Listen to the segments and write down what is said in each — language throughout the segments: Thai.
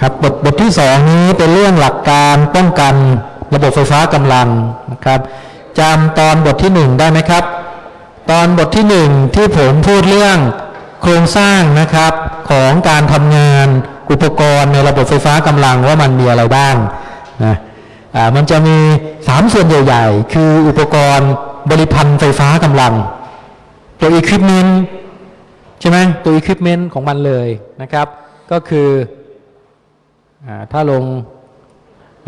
ครับบทบทที่สองนี้เป็นเรื่องหลักการป้องกันระบบไฟฟ้ากำลังนะครับจำตอนบทที่หนึ่งได้ไหมครับ ตอนบทที่หนึ่งที่ผมพูดเรื่องโครงสร้างนะครับของการทำงานอุปกรณ์ในระบบไฟฟ้ากำลังว่ามันมีอะไรบ้างนะอ่ามันจะมีสามส่วนใหญ่ๆ คืออุปกรณ์บริพันธ์ไฟฟ้ากำลัง ตัว equipment ใช่ไหมตัว equipment ของมันเลยนะครับ ก็คือ ถ้าลง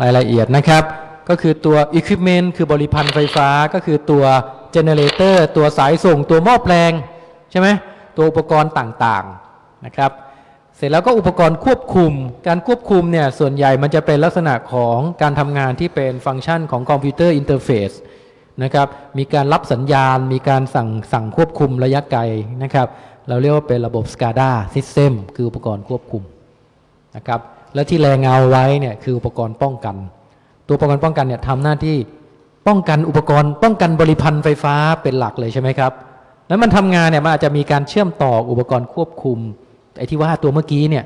รายละเอียดนะครับ ก็คือตัว equipment คือบริภัณฑ์ไฟฟ้าก็คือตัว generator ตัวสายส่งตัวหม้อแปลง ใช่ไหมตัวอุปกรณ์ต่างๆนะครับ เสร็จแล้วก็อุปกรณ์ควบคุม การควบคุมเนี่ยส่วนใหญ่มันจะเป็นลักษณะของการทำงานที่เป็นฟังก์ชันของคอมพิวเตอร์ interfaceนะครับมีการรับสัญญาณ มีการสั่งสั่งควบคุมระยะไกลนะครับ เราเรียกว่าเป็นระบบ SCADA System คืออุปกรณ์ควบคุมนะครับ และที่แรงเงาไว้เนี่ยคืออุปกรณ์ป้องกัน ตัวอุปกรณ์ป้องกันเนี่ยทำหน้าที่ป้องกันอุปกรณ์ ป้องกันบริพันธ์ไฟฟ้าเป็นหลักเลยใช่ไหมครับ แล้วมันทำงานเนี่ยมันอาจจะมีการเชื่อมต่ออุปกรณ์ควบคุมไอ้ที่ว่าตัวเมื่อกี้เนี่ย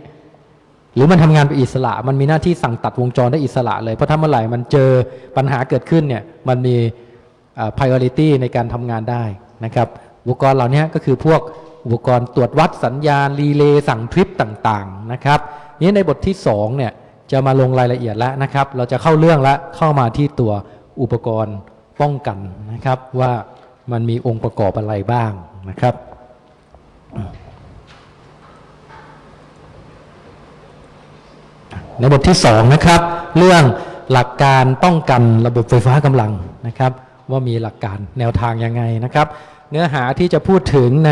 หรือมันทำงานเป็นอิสระ มันมีหน้าที่สั่งตัดวงจรได้อิสระเลย เพราะถ้าเมื่อไหร่มันเจอปัญหาเกิดขึ้นเนี่ยมันมีอ่า priority ในการทำงานได้นะครับอุปกรณ์เหล่านี้ก็คือพวกอุปกรณ์ตรวจวัดสัญญาณรีเลย์สั่งทริปต่างๆนะครับ นี้ในบทที่2เนี่ยจะมาลงรายละเอียดแล้วนะครับ เราจะเข้าเรื่องแล้วเข้ามาที่ตัวอุปกรณ์ป้องกันนะครับ ว่ามันมีองค์ประกอบอะไรบ้างนะครับ ในบทที่2นะครับ เรื่องหลักการป้องกันระบบไฟฟ้ากำลังนะครับ ว่ามีหลักการแนวทางยังไงนะครับ เนื้อหาที่จะพูดถึงใน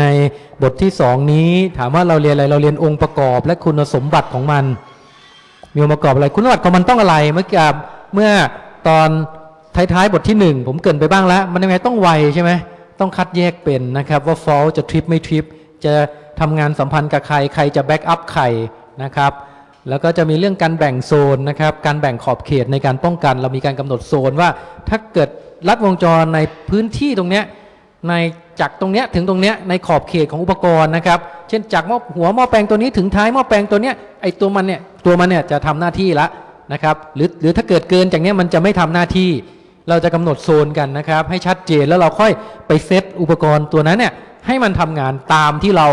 บทที่2นี้ ถามว่าเราเรียนอะไรเราเรียนองค์ประกอบ และคุณสมบัติของมัน มีองค์ประกอบอะไรคุณสมบัติของมันต้องอะไร เมื่อกี้เมื่อตอนท้ายๆบทที่1ผมเกินไปบ้างแล้ว มันยังไงต้องไวใช่ไหมต้องคัดแยกเป็นนะครับ ว่า fault จะทริปไม่ทริปจะทำงานสัมพันธ์กับใครใครจะ backup ใครนะครับแล้วก็จะมีเรื่องการแบ่งโซนนะครับ การแบ่งขอบเขตในการป้องกัน เรามีการกำหนดโซนว่าถ้าเกิดลัดวงจรในพื้นที่ตรงเนี้ยใน จากตรงเนี้ยถึงตรงเนี้ยในขอบเขตของอุปกรณ์นะครับ เช่นจากหม้อหัวหม้อแปลงตัวนี้ถึงท้ายหม้อแปลงตัวเนี้ยไอตัวมันเนี่ยตัวมันเนี่ยจะทำหน้าที่ละนะครับหรือหรือถ้าเกิดเกินจากเนี้ยมันจะไม่ทำหน้าที่ เราจะกำหนดโซนกันนะครับ ให้ชัดเจนแล้วเราค่อยไปเซตอุปกรณ์ตัวนั้นเนี่ยให้มันทำงานตามที่เรา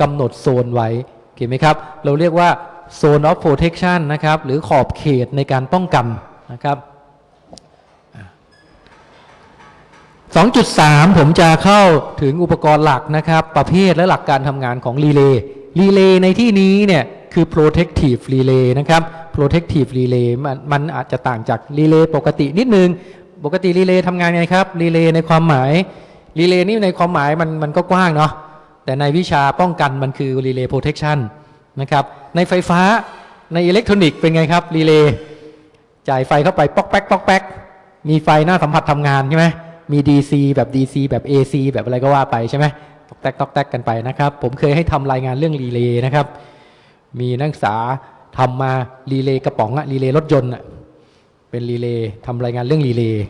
กำหนดโซนไว้โอเคไหมครับ เราเรียกว่า Zone of Protection นะครับหรือขอบเขตในการป้องกันนะครับ 2.3 ผมจะเข้าถึงอุปกรณ์หลักนะครับ ประเภทและหลักการทำงานของรีเลย์รีเลย์ในที่นี้เนี่ยคือ protective relay นะครับ protective relay มันมันอาจจะต่างจากรีเลย์ปกตินิดนึง ปกติรีเลย์ทำงานไงครับรีเลย์ในความหมายรีเลย์นี่ในความหมายมันมันก็กว้างเนาะแต่ในวิชาป้องกันมันคือ relay protection นะครับในไฟฟ้าในอิเล็กทรอนิกส์เป็นไงครับรีเลย์จ่ายไฟเข้าไปป๊อกแป๊กป๊อกแป๊กมีไฟหน้าสัมผัสทำงานใช่ไหม มี DC แบบ DC แบบ AC แบบอะไรก็ว่าไปใช่ไหมตอกแตกตอกแตกกันไปนะครับ ผมเคยให้ทำรายงานเรื่องรีเลย์นะครับ มีนักศึกษาทำมารีเลย์กระป๋องอะรีเลย์รถยนต์อะเป็นรีเลย์ทำรายงานเรื่องรีเลย์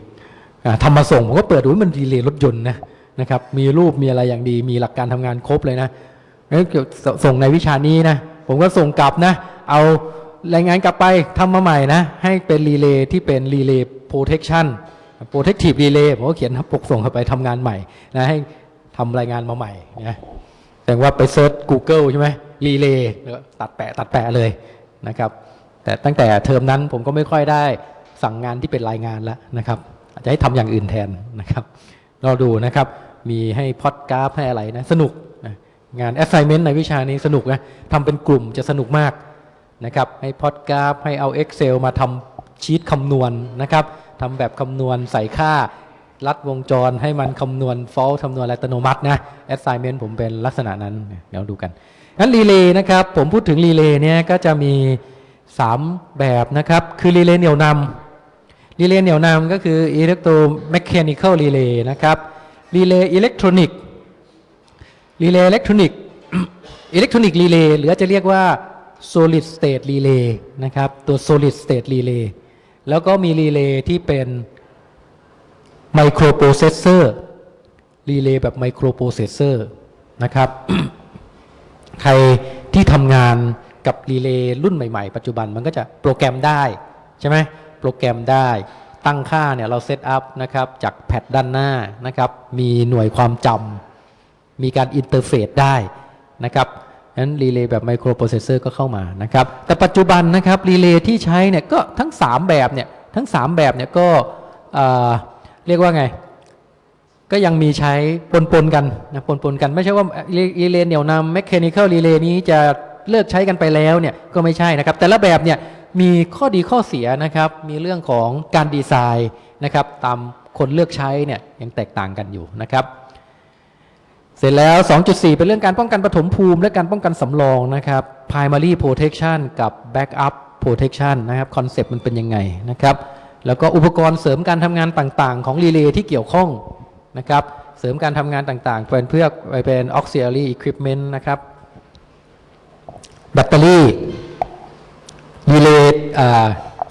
ทำมาส่งผมก็เปิดดูว่ามันรีเลย์รถยนต์นะนะครับ มีรูปมีอะไรอย่างดี มีหลักการทำงานครบเลยนะแล้วเกี่ยวส่งในวิชานี้นะ ผมก็ส่งกลับนะ เอารายงานกลับไปทำมาใหม่นะ ให้เป็นรีเลย์ที่เป็น relay protection protective relay ผมก็เขียนปกส่งเข้าไปทำงานใหม่นะให้ทำรายงานมาใหม่นะแต่ว่าไป search Google ใช่ไหมรีเลย์ตัดแปะตัดแปะเลยนะครับ แต่ตั้งแต่เทอมนั้นผมก็ไม่ค่อยได้สั่งงานที่เป็นรายงานแล้วนะครับอาจจะให้ทำอย่างอื่นแทนนะครับเราดูนะครับ มีให้พอดกราฟให้อะไรนะสนุกนะงาน assignment ในวิชานี้สนุกนะทำเป็นกลุ่มจะสนุกมากนะครับ ให้พอดกราฟให้เอา Excel มาทำชีตคำนวณนะครับ ทำแบบคำนวณใส่ค่าลัดวงจรให้มันคำนวณ fault คำนวณอัตโนมัตินะ assignment ผมเป็นลักษณะนั้น เดี๋ยวดูกันงั้นรีเลย์นะครับ ผมพูดถึงรีเลย์เนี่ยก็จะมี 3 แบบนะครับ คือรีเลย์เหนี่ยวนำรีเลย์เหนี่ยวนำก็คือ electromechanical relay นะครับรีเลย์อิเล็กทรอนิกส์รีเลย์อิเล็กทรอนิกส์อิเล็กทรอนิกส์รีเลย์หรือจะเรียกว่า solid state relay นะครับ ตัว solid state relay แล้วก็มีรีเลย์ที่เป็นไมโครโปรเซสเซอร์รีเลย์แบบไมโครโปรเซสเซอร์นะครับใครที่ทำงานกับรีเลย์รุ่นใหม่ๆ ปัจจุบันมันก็จะโปรแกรมได้ ใช่ไหมโปรแกรมได้ตั้งค่าเนี่ยเรา set up นะครับจาก pad ด้านหน้านะครับ มีหน่วยความจำมีการ interface ได้นะครับ นั้นรีเลย์แบบไมโครโปรเซสเซอร์ก็เข้ามานะครับ แต่ปัจจุบันนะครับรีเลย์ที่ใช้เนี่ยก็ทั้ง 3 แบบเนี่ยทั้ง 3 แบบเนี่ยก็เรียกว่าไง ก็ยังมีใช้ปนปนกันนะปนปนกันไม่ใช่ว่ารีเลย์เหนี่ยวนำ mechanical relay นี้จะเลิกใช้กันไปแล้วเนี่ยก็ไม่ใช่นะครับ แต่ละแบบเนี่ยมีข้อดีข้อเสียนะครับ มีเรื่องของการดีไซน์นะครับ ตามคนเลือกใช้เนี่ยยังแตกต่างกันอยู่นะครับ เสร็จแล้ว 2.4 เป็นเรื่องการป้องกันปฐมภูมิ และการป้องกันสำรองนะครับ primary protection กับ backup protection นะครับ concept มันเป็นยังไงนะครับ แล้วก็อุปกรณ์เสริมการทำงานต่างๆ ของรีเลย์ที่เกี่ยวข้องนะครับ เสริมการทำงานต่างๆ เป็นเพื่อเป็น auxiliary equipment นะครับ แบตเตอรี่รีเลย์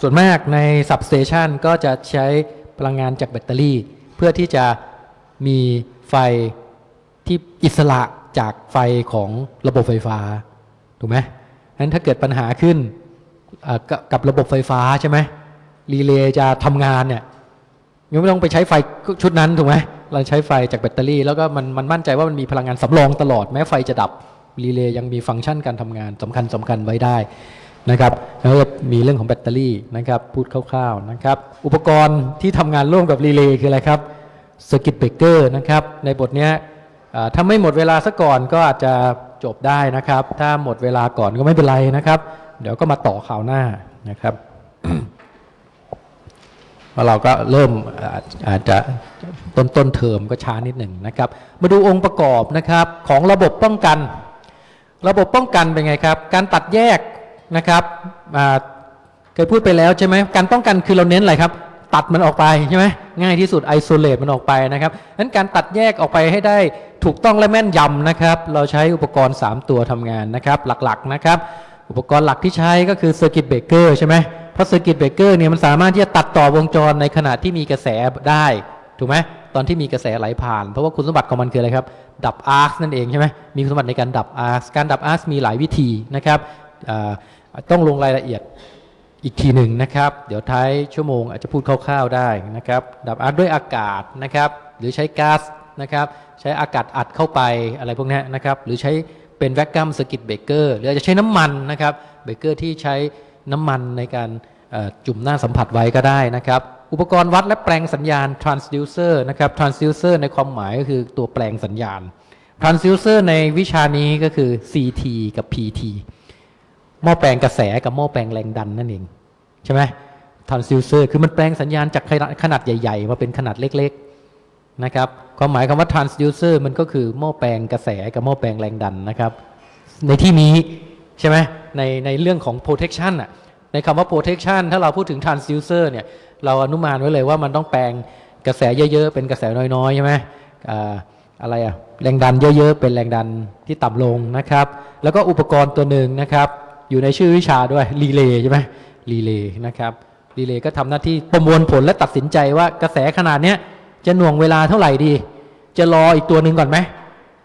ส่วนมากใน substation ก็จะใช้พลังงานจากแบตเตอรี่ เพื่อที่จะมีไฟ ที่อิสระจากไฟของระบบไฟฟ้าถูกไหมงั้นถ้าเกิดปัญหาขึ้นกับกับระบบไฟฟ้าใช่ไหมรีเลย์จะทำงานเนี่ยยังไม่ต้องไปใช้ไฟชุดนั้นถูกไหมเราใช้ไฟจากแบตเตอรี่ แล้วก็มันมันมั่นใจว่ามันมีพลังงานสำรองตลอดแม้ไฟจะดับรีเลย์ยังมีฟังก์ชันการทำงานสำคัญสำคัญไว้ได้นะครับแล้วก็มีเรื่องของแบตเตอรี่นะครับ พูดคร่าวๆนะครับ อุปกรณ์ที่ทำงานร่วมกับรีเลย์คืออะไรครับสกิตเบรกเกอร์นะครับ ในบทเนี้ย ถ้าไม่หมดเวลาซะก่อนก็อาจจะจบได้นะครับ ถ้าหมดเวลาก่อนก็ไม่เป็นไรนะครับ เดี๋ยวก็มาต่อข่าวหน้านะครับเราะเราก็เริ่มอาจจะต้นต้นเทอมก็ช้านิดหนึ่งนะครับ มาดูองค์ประกอบนะครับของระบบป้องกัน ระบบป้องกันเป็นไงครับ การตัดแยกนะครับเคยพูดไปแล้วใช่ไหมการป้องกันคือเราเน้นอะไรครับ ตัดมันออกไปใช่ไหมง่ายที่สุด isolate มันออกไปนะครับนั้นการตัดแยกออกไปให้ได้ถูกต้องและแม่นยำนะครับ เราใช้อุปกรณ์ 3 ตัวทำงานนะครับหลักๆนะครับอุปกรณ์หลักที่ใช้ก็คือ circuit breaker ใช่ไหมเพราะ circuit breaker เนี่ยมันสามารถที่จะตัดต่อวงจรในขณะที่มีกระแสได้ถูกไหมตอนที่มีกระแสไหลผ่าน เพราะว่าคุณสมบัติของมันคืออะไรครับ ดับ arc นั่นเองใช่ไหมมีคุณสมบัติในการดับ arc การดับ arc มีหลายวิธีนะครับต้องลงรายละเอียด อีกทีหนึ่งนะครับ เดี๋ยวท้ายชั่วโมงอาจจะพูดคร่าวๆได้นะครับ ดับ arc ด้วยอากาศนะครับ หรือใช้ก๊าซนะครับ ใช้อากาศอัดเข้าไปอะไรพวกนี้นะครับ หรือใช้เป็น vacuum circuit breaker หรืออาจจะใช้น้ำมันนะครับเบเกอร์ที่ใช้น้ำมันในการจุ่มหน้าสัมผัสไว้ก็ได้นะครับ อุปกรณ์วัดและแปลงสัญญาณ transducer นะครับ transducer ในความหมายก็คือตัวแปลงสัญญาณ transducer ในวิชานี้ก็คือ CT กับ PT หม้อแปลงกระแสกับหม้อแปลงแรงดันนั่นเอง ใช่ไหม transducer คือมันแปลงสัญญาณจากขนาดใหญ่ ๆ มาเป็นขนาดเล็กๆนะครับความหมายคำว่า transducer มันก็คือหม้อแปลงกระแสกับหม้อแปลงแรงดันนะครับ ในที่นี้ใช่ไหมในในเรื่องของ protection อะในคำว่า protection ถ้าเราพูดถึง transducer เนี่ย เราอนุมานไว้เลยว่ามันต้องแปลงกระแสเยอะๆ เป็นกระแสน้อยๆ ใช่ไหมอ่าอะไรอะแรงดันเยอะๆ เป็นแรงดันที่ต่ำลงนะครับ แล้วก็อุปกรณ์ตัวหนึ่งนะครับ อยู่ในชื่อวิชาด้วยรีเลย์ใช่ไหม รีเลย์นะครับรีเลย์ก็ทำหน้าที่ประมวลผลและตัดสินใจว่ากระแสขนาดเนี้ยจะหน่วงเวลาเท่าไหร่ดี จะรออีกตัวหนึ่งก่อนไหม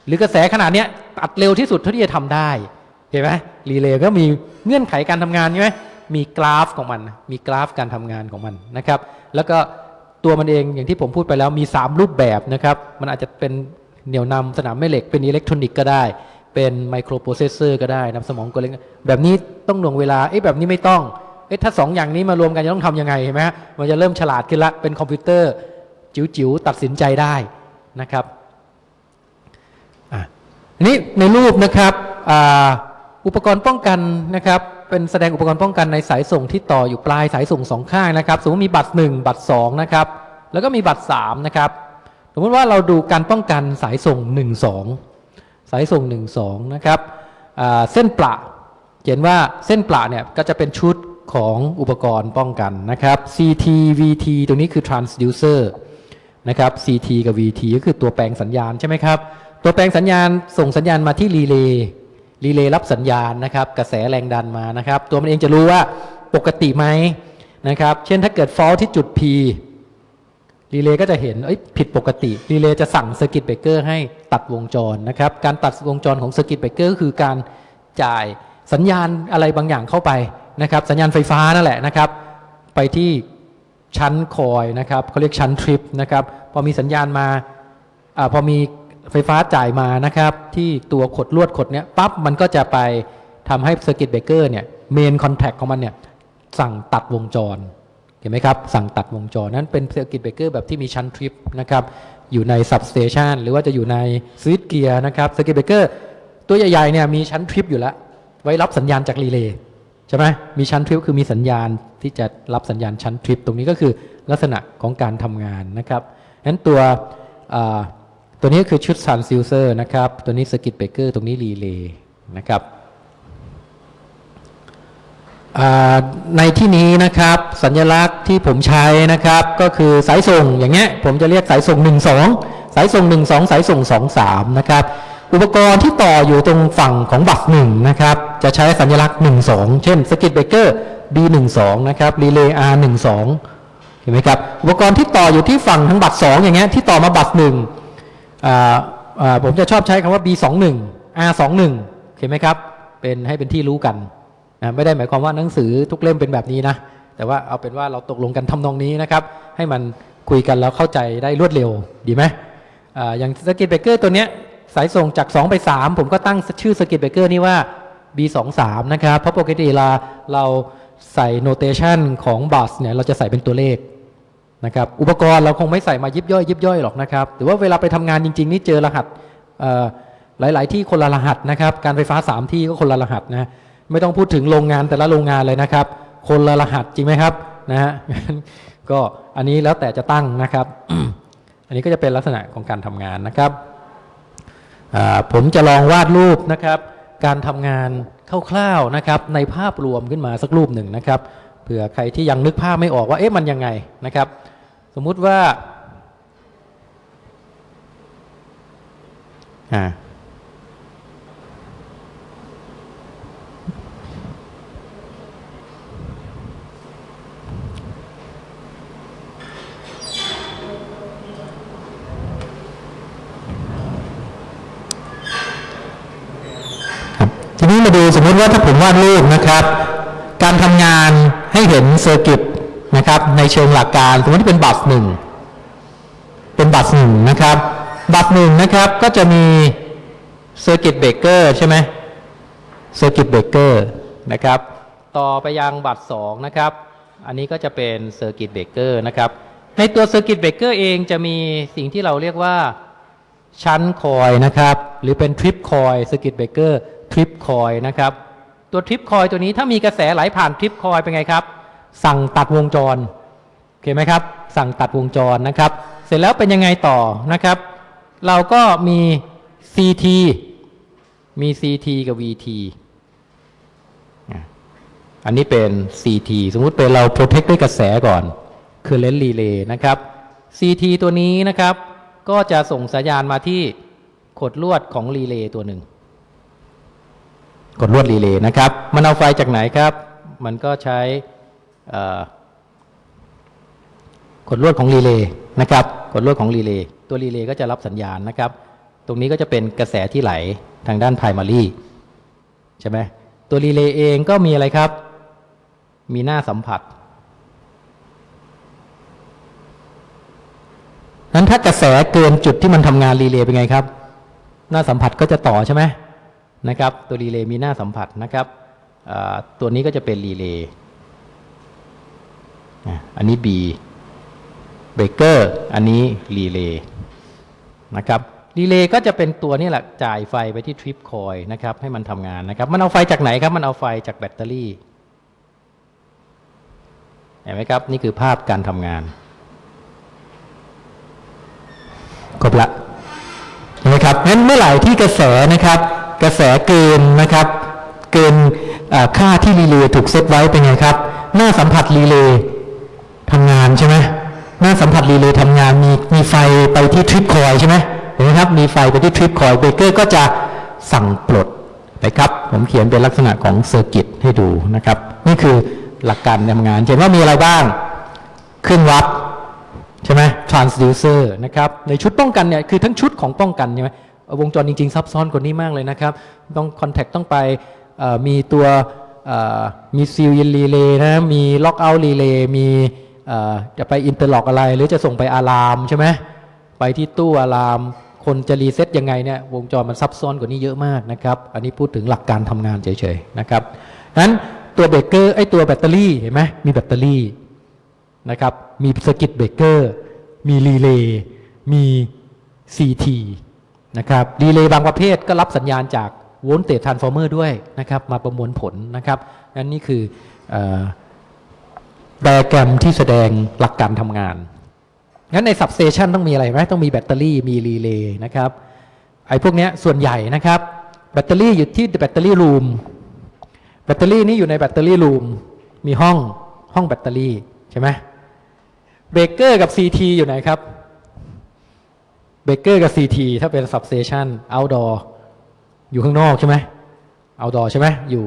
หรือกระแสขนาดเนี้ยตัดเร็วที่สุดเท่าที่จะทำได้เห็นไหมรีเลย์ก็มีเงื่อนไขการทำงานใช่ไหมมีกราฟของมัน มีกราฟการทำงานของมันนะครับ แล้วก็ตัวมันเองอย่างที่ผมพูดไปแล้วมี 3 รูปแบบนะครับ มันอาจจะเป็นเหนี่ยวนำสนามแม่เหล็กเป็นอิเล็กทรอนิกส์ก็ได้ เป็นไมโครโปรเซสเซอร์ก็ได้นำสมองกลเล็กแบบนี้ต้องหน่วงเวลาเอ๊ะแบบนี้ไม่ต้อง อ๊ะถ้าสองอย่างนี้มารวมกันจะต้องทำยังไงเห็นไหมฮะมันจะเริ่มฉลาดขึ้นละเป็นคอมพิวเตอร์จิ๋วๆตัดสินใจได้นะครับอะอันนี้ในรูปนะครับอ,อุปกรณ์ป้องกันนะครับเป็นแสดงอุปกรณ์ป้องกันในสายส่งที่ต่ออยู่ปลายสายส่งสองข้างนะครับ สมมติมีบัตร 1 บัตร2นะครับแล้วก็มีบัตร3นะครับสมมติว่าเราดูการป้องกันสายส่ง 1 2 สายส่ง 1 2นะครับเส้นประเห็นว่าเส้นประเนี่ยก็จะเป็นชุด ของอุปกรณ์ป้องกันนะครับ CT VT ตรงนี้คือ transducer นะครับ CT กับ VT ก็คือตัวแปลงสัญญาณใช่ไหมครับ ตัวแปลงสัญญาณส่งสัญญาณมาที่รีเลย์รีเลย์รับสัญญาณนะครับ กระแสแรงดันมานะครับ ตัวมันเองจะรู้ว่าปกติไหมนะครับ เช่นถ้าเกิด fault ที่จุด P รีเลย์ก็จะเห็นเอ้ยผิดปกติรีเลย์จะสั่ง circuit breaker ให้ตัดวงจรนะครับ การตัดวงจรของ circuit breaker คือการจ่ายสัญญาณอะไรบางอย่างเข้าไป นะครับสัญญาณไฟฟ้านั่นแหละนะครับ ไปที่ shunt coil นะครับเขาเรียก shunt trip นะครับพอมีสัญญาณมาอาพอมีไฟฟ้าจ่ายมานะครับที่ตัวขดลวดขดเนี้ยปั๊บมันก็จะไปทำให้ circuit breaker เนี่ย main contact ของมันเนี่ยสั่งตัดวงจรเห็นไหมครับ สั่งตัดวงจรนั้นเป็น circuit breaker แบบที่มี shunt trip นะครับอยู่ใน substation หรือว่าจะอยู่ใน switchgear นะครับ circuit breaker ตัวใหญ่ๆเนี่ยมี shunt trip อยู่แล้ว ไว้รับสัญญาณจากรีเลย์ ใช่ไหมมี shunt trip คือมีสัญญาณที่จะรับสัญญาณชั้นทริปตรงนี้ก็คือลักษณะของการทำงานนะครับนั้นตัวตัวนี้คือชุด transducer นะครับ ตัวนี้ circuit breaker ตรงนี้รีเลย์นะครับในที่นี้นะครับสัญลักษณ์ที่ผมใช้นะครับก็คือสายส่งอย่างเงี้ยผมจะเรียกสายส่ง 1 2 สายส่ง 1 2 สายส่ง 2 3 นะครับ อุปกรณ์ที่ต่ออยู่ตรงฝั่งของบัตรหนึ่งนะครับ จะใช้สัญลักษณ์ 1 2 เช่นสกิตเบเกอร์ B 1 2 นะครับรีเลย์ R 1 2 เห็นไหมครับ อุปกรณ์ที่ต่ออยู่ที่ฝั่งทั้งบัตร2อย่างเงี้ยที่ต่อมาบัตรหนึ่งผมจะชอบใช้คำว่า B 2 1 R 2 1 เห็นไหมครับ เป็นให้เป็นที่รู้กันนะไม่ได้หมายความว่าหนังสือทุกเล่มเป็นแบบนี้นะ แต่ว่าเอาเป็นว่าเราตกลงกันทำนองนี้นะครับ ให้มันคุยกันแล้วเข้าใจได้รวดเร็วดีไหมออย่างสกิ t เบเกอร์ตัวเนี้ย สายส่งจาก 2 ไป 3 ผมก็ตั้งชื่อสกิ t เบเกอร์นี่ว่า B23 นะครับ เพราะปกติเราเราใส่โนเทชันของบัสเนี่ยเราจะใส่เป็นตัวเลขนะครับอุปกรณ์เราคงไม่ใส่มายิบย่อยยิบย่อยหรอกนะครับแต่ว่าเวลาไปทำงานจริง ๆ นี่เจอรหัสหลาย ๆ ที่คนละรหัสนะครับการไฟฟ้า 3 ที่ก็คนละรหัสนะไม่ต้องพูดถึงโรงงานแต่ละโรงงานเลยนะครับ คนละรหัสจริงไหมครับนะฮะก็อันนี้แล้วแต่จะตั้งนะครับ อันนี้ก็จะเป็นลักษณะของการทำงานนะครับ ผมจะลองวาดรูปนะครับ การทำงานคร่าวๆนะครับ ในภาพรวมขึ้นมาสักรูปหนึ่งนะครับเผื่อใครที่ยังนึกภาพไม่ออกว่าเอ๊ะมันยังไงนะครับ สมมุติว่าอ่า ครับทีนี้มาดูสมม ติว่าถ้าผมวาดรูปนะครับ การทำงานให้เห็น circuit นะครับ ในเชิงหลักการสมมติที่เป็น bus หนึ่งเป็น bus หนึ่งนะครับ bus หนึ่งนะครับก็จะมี circuit breaker ใช่ไหม circuit breaker นะครับ ต่อไปยัง bus สองนะครับ อันนี้ก็จะเป็น circuit breaker นะครับ ในตัว circuit breaker เองจะมีสิ่งที่เราเรียกว่าshunt coil นะครับ หรือเป็น trip coil circuit breaker trip coil นะครับ ตัว trip coil ตัวนี้ถ้ามีกระแสไหลผ่าน trip coil เป็นไงครับ สั่งตัดวงจรโอเคไหมครับ สั่งตัดวงจรนะครับ เสร็จแล้วเป็นยังไงต่อนะครับ เราก็มี CT มี CT กับ VT อันนี้เป็น CT สมมุติเป็นเรา protect ด้วยกระแสก่อน current relay นะครับ CT ตัวนี้นะครับ ก็จะส่งสัญญาณมาที่ขดลวดของรีเลย์ตัวหนึ่ง ขดลวดรีเลย์นะครับ มันเอาไฟจากไหนครับ มันก็ใช้ขดลวดของรีเลย์นะครับ ขดลวดของรีเลย์ตัวรีเลย์ก็จะรับสัญญาณนะครับ ตรงนี้ก็จะเป็นกระแสที่ไหลทางด้าน primary ใช่ไหมตัวรีเลย์เองก็มีอะไรครับ มีหน้าสัมผัสนั้นถ้ากระแสเกินจุดที่มันทำงานรีเลย์เป็นไงครับ หน้าสัมผัสก็จะต่อใช่ไหม นะครับตัวรีเลย์มีหน้าสัมผัสนะครับตัวนี้ก็จะเป็นรีเลย์อันนี้ B breaker อันนี้รีเลย์นะครับรีเลย์ก็จะเป็นตัวนี่แหละจ่ายไฟไปที่ trip coil นะครับให้มันทำงานนะครับ มันเอาไฟจากไหนครับ มันเอาไฟจากแบตเตอรี่เห็นไหมครับ นี่คือภาพการทำงานครบละเห็นไหมครับงั้นเมื่อไหร่ที่กระแสนะครับ กระแสเกินนะครับ เกินค่าที่รีเลย์ถูกเซตไว้เป็นไงครับ หน้าสัมผัสรีเลย์ทำงานใช่ไหมหน้าสัมผัสรีเลย์ทำงานมีมีไฟไปที่ trip coil ใช่ไหมเห็นไหมครับมีไฟไปที่ trip coil breaker ก็จะสั่งปลดนะครับ ผมเขียนเป็นลักษณะของ circuit ให้ดูนะครับ นี่คือหลักการทำงานเห็นว่ามีอะไรบ้างเครื่องวัดใช่ไหม transducer นะครับในชุดป้องกันเนี่ยคือทั้งชุดของป้องกันใช่ไหม วงจรจริง ๆ ซับซ้อนกว่านี้มากเลยนะครับ ต้อง contact ต้องไปมีตัวมี seal relay นะมี lockout relay มีจะไป interlock อะไร หรือจะส่งไป alarm ใช่ไหมไปที่ตู้ alarm คนจะ reset ยังไงเนี่ยวงจรมันซับซ้อนกว่านี้เยอะมากนะครับ อันนี้พูดถึงหลักการทำงานเฉยๆนะครับนั้นตัวเบรกเกอร์ไอตัวแบตเตอรี่เห็นไหมมีแบตเตอรี่นะครับมี circuit breaker มีรีเลย์มี CT นะครับรีเลย์บางประเภทก็รับสัญญาณจาก voltage transformer ด้วยนะครับมาประมวลผลนะครับนั่นนี่คือไดอะแกรมที่แสดงหลักการทำงาน งั้นใน substation ต้องมีอะไรไหมต้องมีแบตเตอรี่มีรีเลย์นะครับไอ้พวกเนี้ยส่วนใหญ่นะครับแบตเตอรี่อยู่ที่ battery room แบตเตอรี่นี้อยู่ใน battery room มีห้องห้องแบตเตอรี่ใช่ไหมเบรกเกอร์กับ CT อยู่ไหนครับ เบรกเกอร์กับ CT ถ้าเป็น substation outdoor อยู่ข้างนอกใช่ไหม outdoor ใช่ไหมอยู่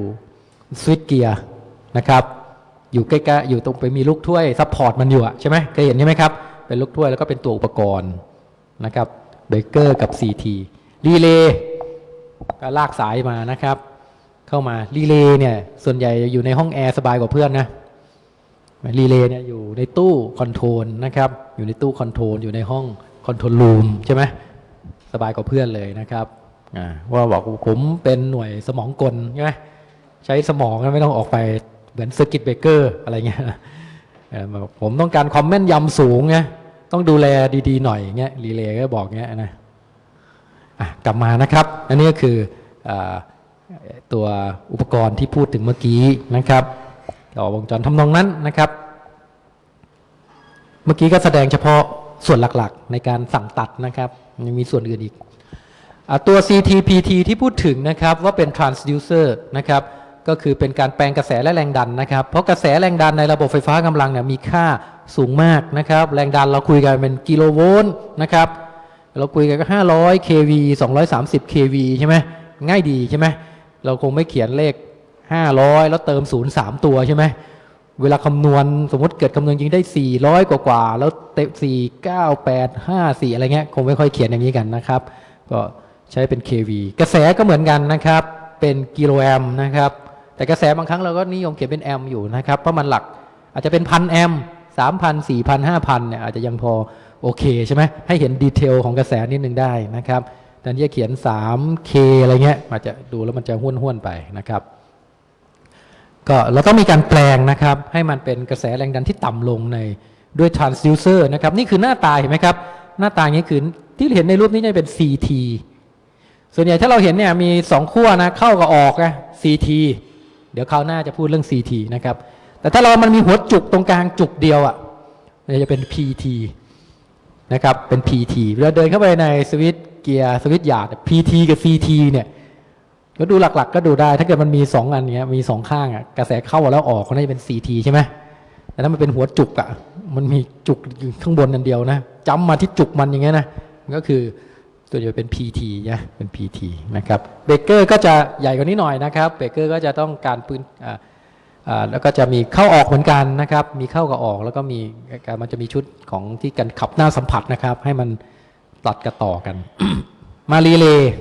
switchgear นะครับ อยู่ใกล้ๆอยู่ตรงไปมีลูกถ้วย support มันอยู่อะใช่ไหมเคยเห็นใช่ไหมครับ เป็นลูกถ้วยแล้วก็เป็นตัวอุปกรณ์นะครับเบเกอร์กับ CT รีเลย์ก็ลากสายมานะครับ เข้ามารีเลย์เนี่ยส่วนใหญ่อยู่ในห้องแอร์สบายกว่าเพื่อนนะรีเลย์เนี่ยอยู่ในตู้ control นะครับ อยู่ในตู้ control อยู่ในห้อง control room ใช่ไหมสบายกว่าเพื่อนเลยนะครับว่าบอกผมเป็นหน่วยสมองกลใช่ไหมใช้สมองไม่ต้องออกไปเหมือนสกิตเบเกอร์อะไรเงี้ยผมต้องการความแม่นยำสูงไงต้องดูแลดีๆหน่อยเงี้ยรีเลย์ก็บอกเงี้ยนะกลับมานะครับ อันนี้ก็คืออตัวอุปกรณ์ที่พูดถึงเมื่อกี้นะครับต่อวงจรทำนองนั้นนะครับ เมื่อกี้ก็แสดงเฉพาะ ส่วนหลักๆ ในการสั่งตัดนะครับยังมีส่วนอื่นอีกอตัว CTPT ที่พูดถึงนะครับว่าเป็น transducer นะครับก็คือเป็นการแปลงกระแสและแรงดันนะครับ เพราะกระแสแรงดันในระบบไฟฟ้ากำลังเนี่ยมีค่าสูงมากนะครับ แรงดันเราคุยกันเป็นกิโลโวลต์นะครับ เราคุยกันก็ 500 kV 230 kV ใช่ไหมง่ายดีใช่ไหมเราคงไม่เขียนเลข 500 แล้วเติม 0 3 ตัวใช่ไหม เวลาคำนวณสมมติเกิดคำนวณจริงได้ 400 กว่ากว่าแล้วเตะ4 9 8 5 4 อะไรเงี้ย คงไม่ค่อยเขียนอย่างนี้กันนะครับ ก็ใช้เป็น kV กระแสก็เหมือนกันนะครับ เป็นกิโลแอมนะครับ แต่กระแสบางครั้งเราก็นิยมเขียนเป็นแอมอยู่นะครับ เพราะมันหลักอาจจะเป็นพันแอมสามพันสี่พันห้าพันเนี่ยอาจจะยังพอโอเคใช่ไหมให้เห็นดีเทลของกระแสนิดนึงได้นะครับแต่ที่จะเขียน 3K อะไรเงี้ยอาจจะดูแล้วมันจะห้วนห้วนไปนะครับ ก็เราต้องมีการแปลงนะครับ ให้มันเป็นกระแสแรงดันที่ต่ำลงในด้วย transducer นะครับ นี่คือหน้าตาเห็นไหมครับ หน้าตาอย่างนี้คือที่เห็นในรูปนี้จะเป็น CT ส่วนใหญ่ถ้าเราเห็นเนี่ยมีสองขั้วนะเข้ากับออกนะ CT เดี๋ยวคราวหน้าจะพูดเรื่อง CT นะครับ แต่ถ้าเรามันมีหัวจุกตรงกลางจุกเดียวอะ่ะมันจะเป็น PT นะครับเป็น PT เวลาเดินเข้าไปในสวิตเกียร์สวิตหยาด PT กับ CT เนี่ย ก็ดูหลัก ๆ ก็ดูได้ ถ้าเกิดมันมีสองอันเนี้ย มีสองข้างอะ กระแสเข้าแล้วออกก็น่าจะเป็น CT ใช่ไหมแต่ถ้ามันเป็นหัวจุกอะ มันมีจุกข้างบนนันเดียวนะจำมาที่จุกมันอย่างเงี้ยนะก็คือตัวเดียวเป็น PT นะเป็น PT นะครับ เบเกอร์ก็จะใหญ่กว่านี้หน่อยนะครับ เบเกอร์ก็จะต้องการปืนอ่าอ่าแล้วก็จะมีเข้าออกเหมือนกันนะครับ มีเข้ากับออกแล้วก็มีมันจะมีชุดของที่กันขับหน้าสัมผัสนะครับ ให้มันตัดกระต่อกัน มารีเลย์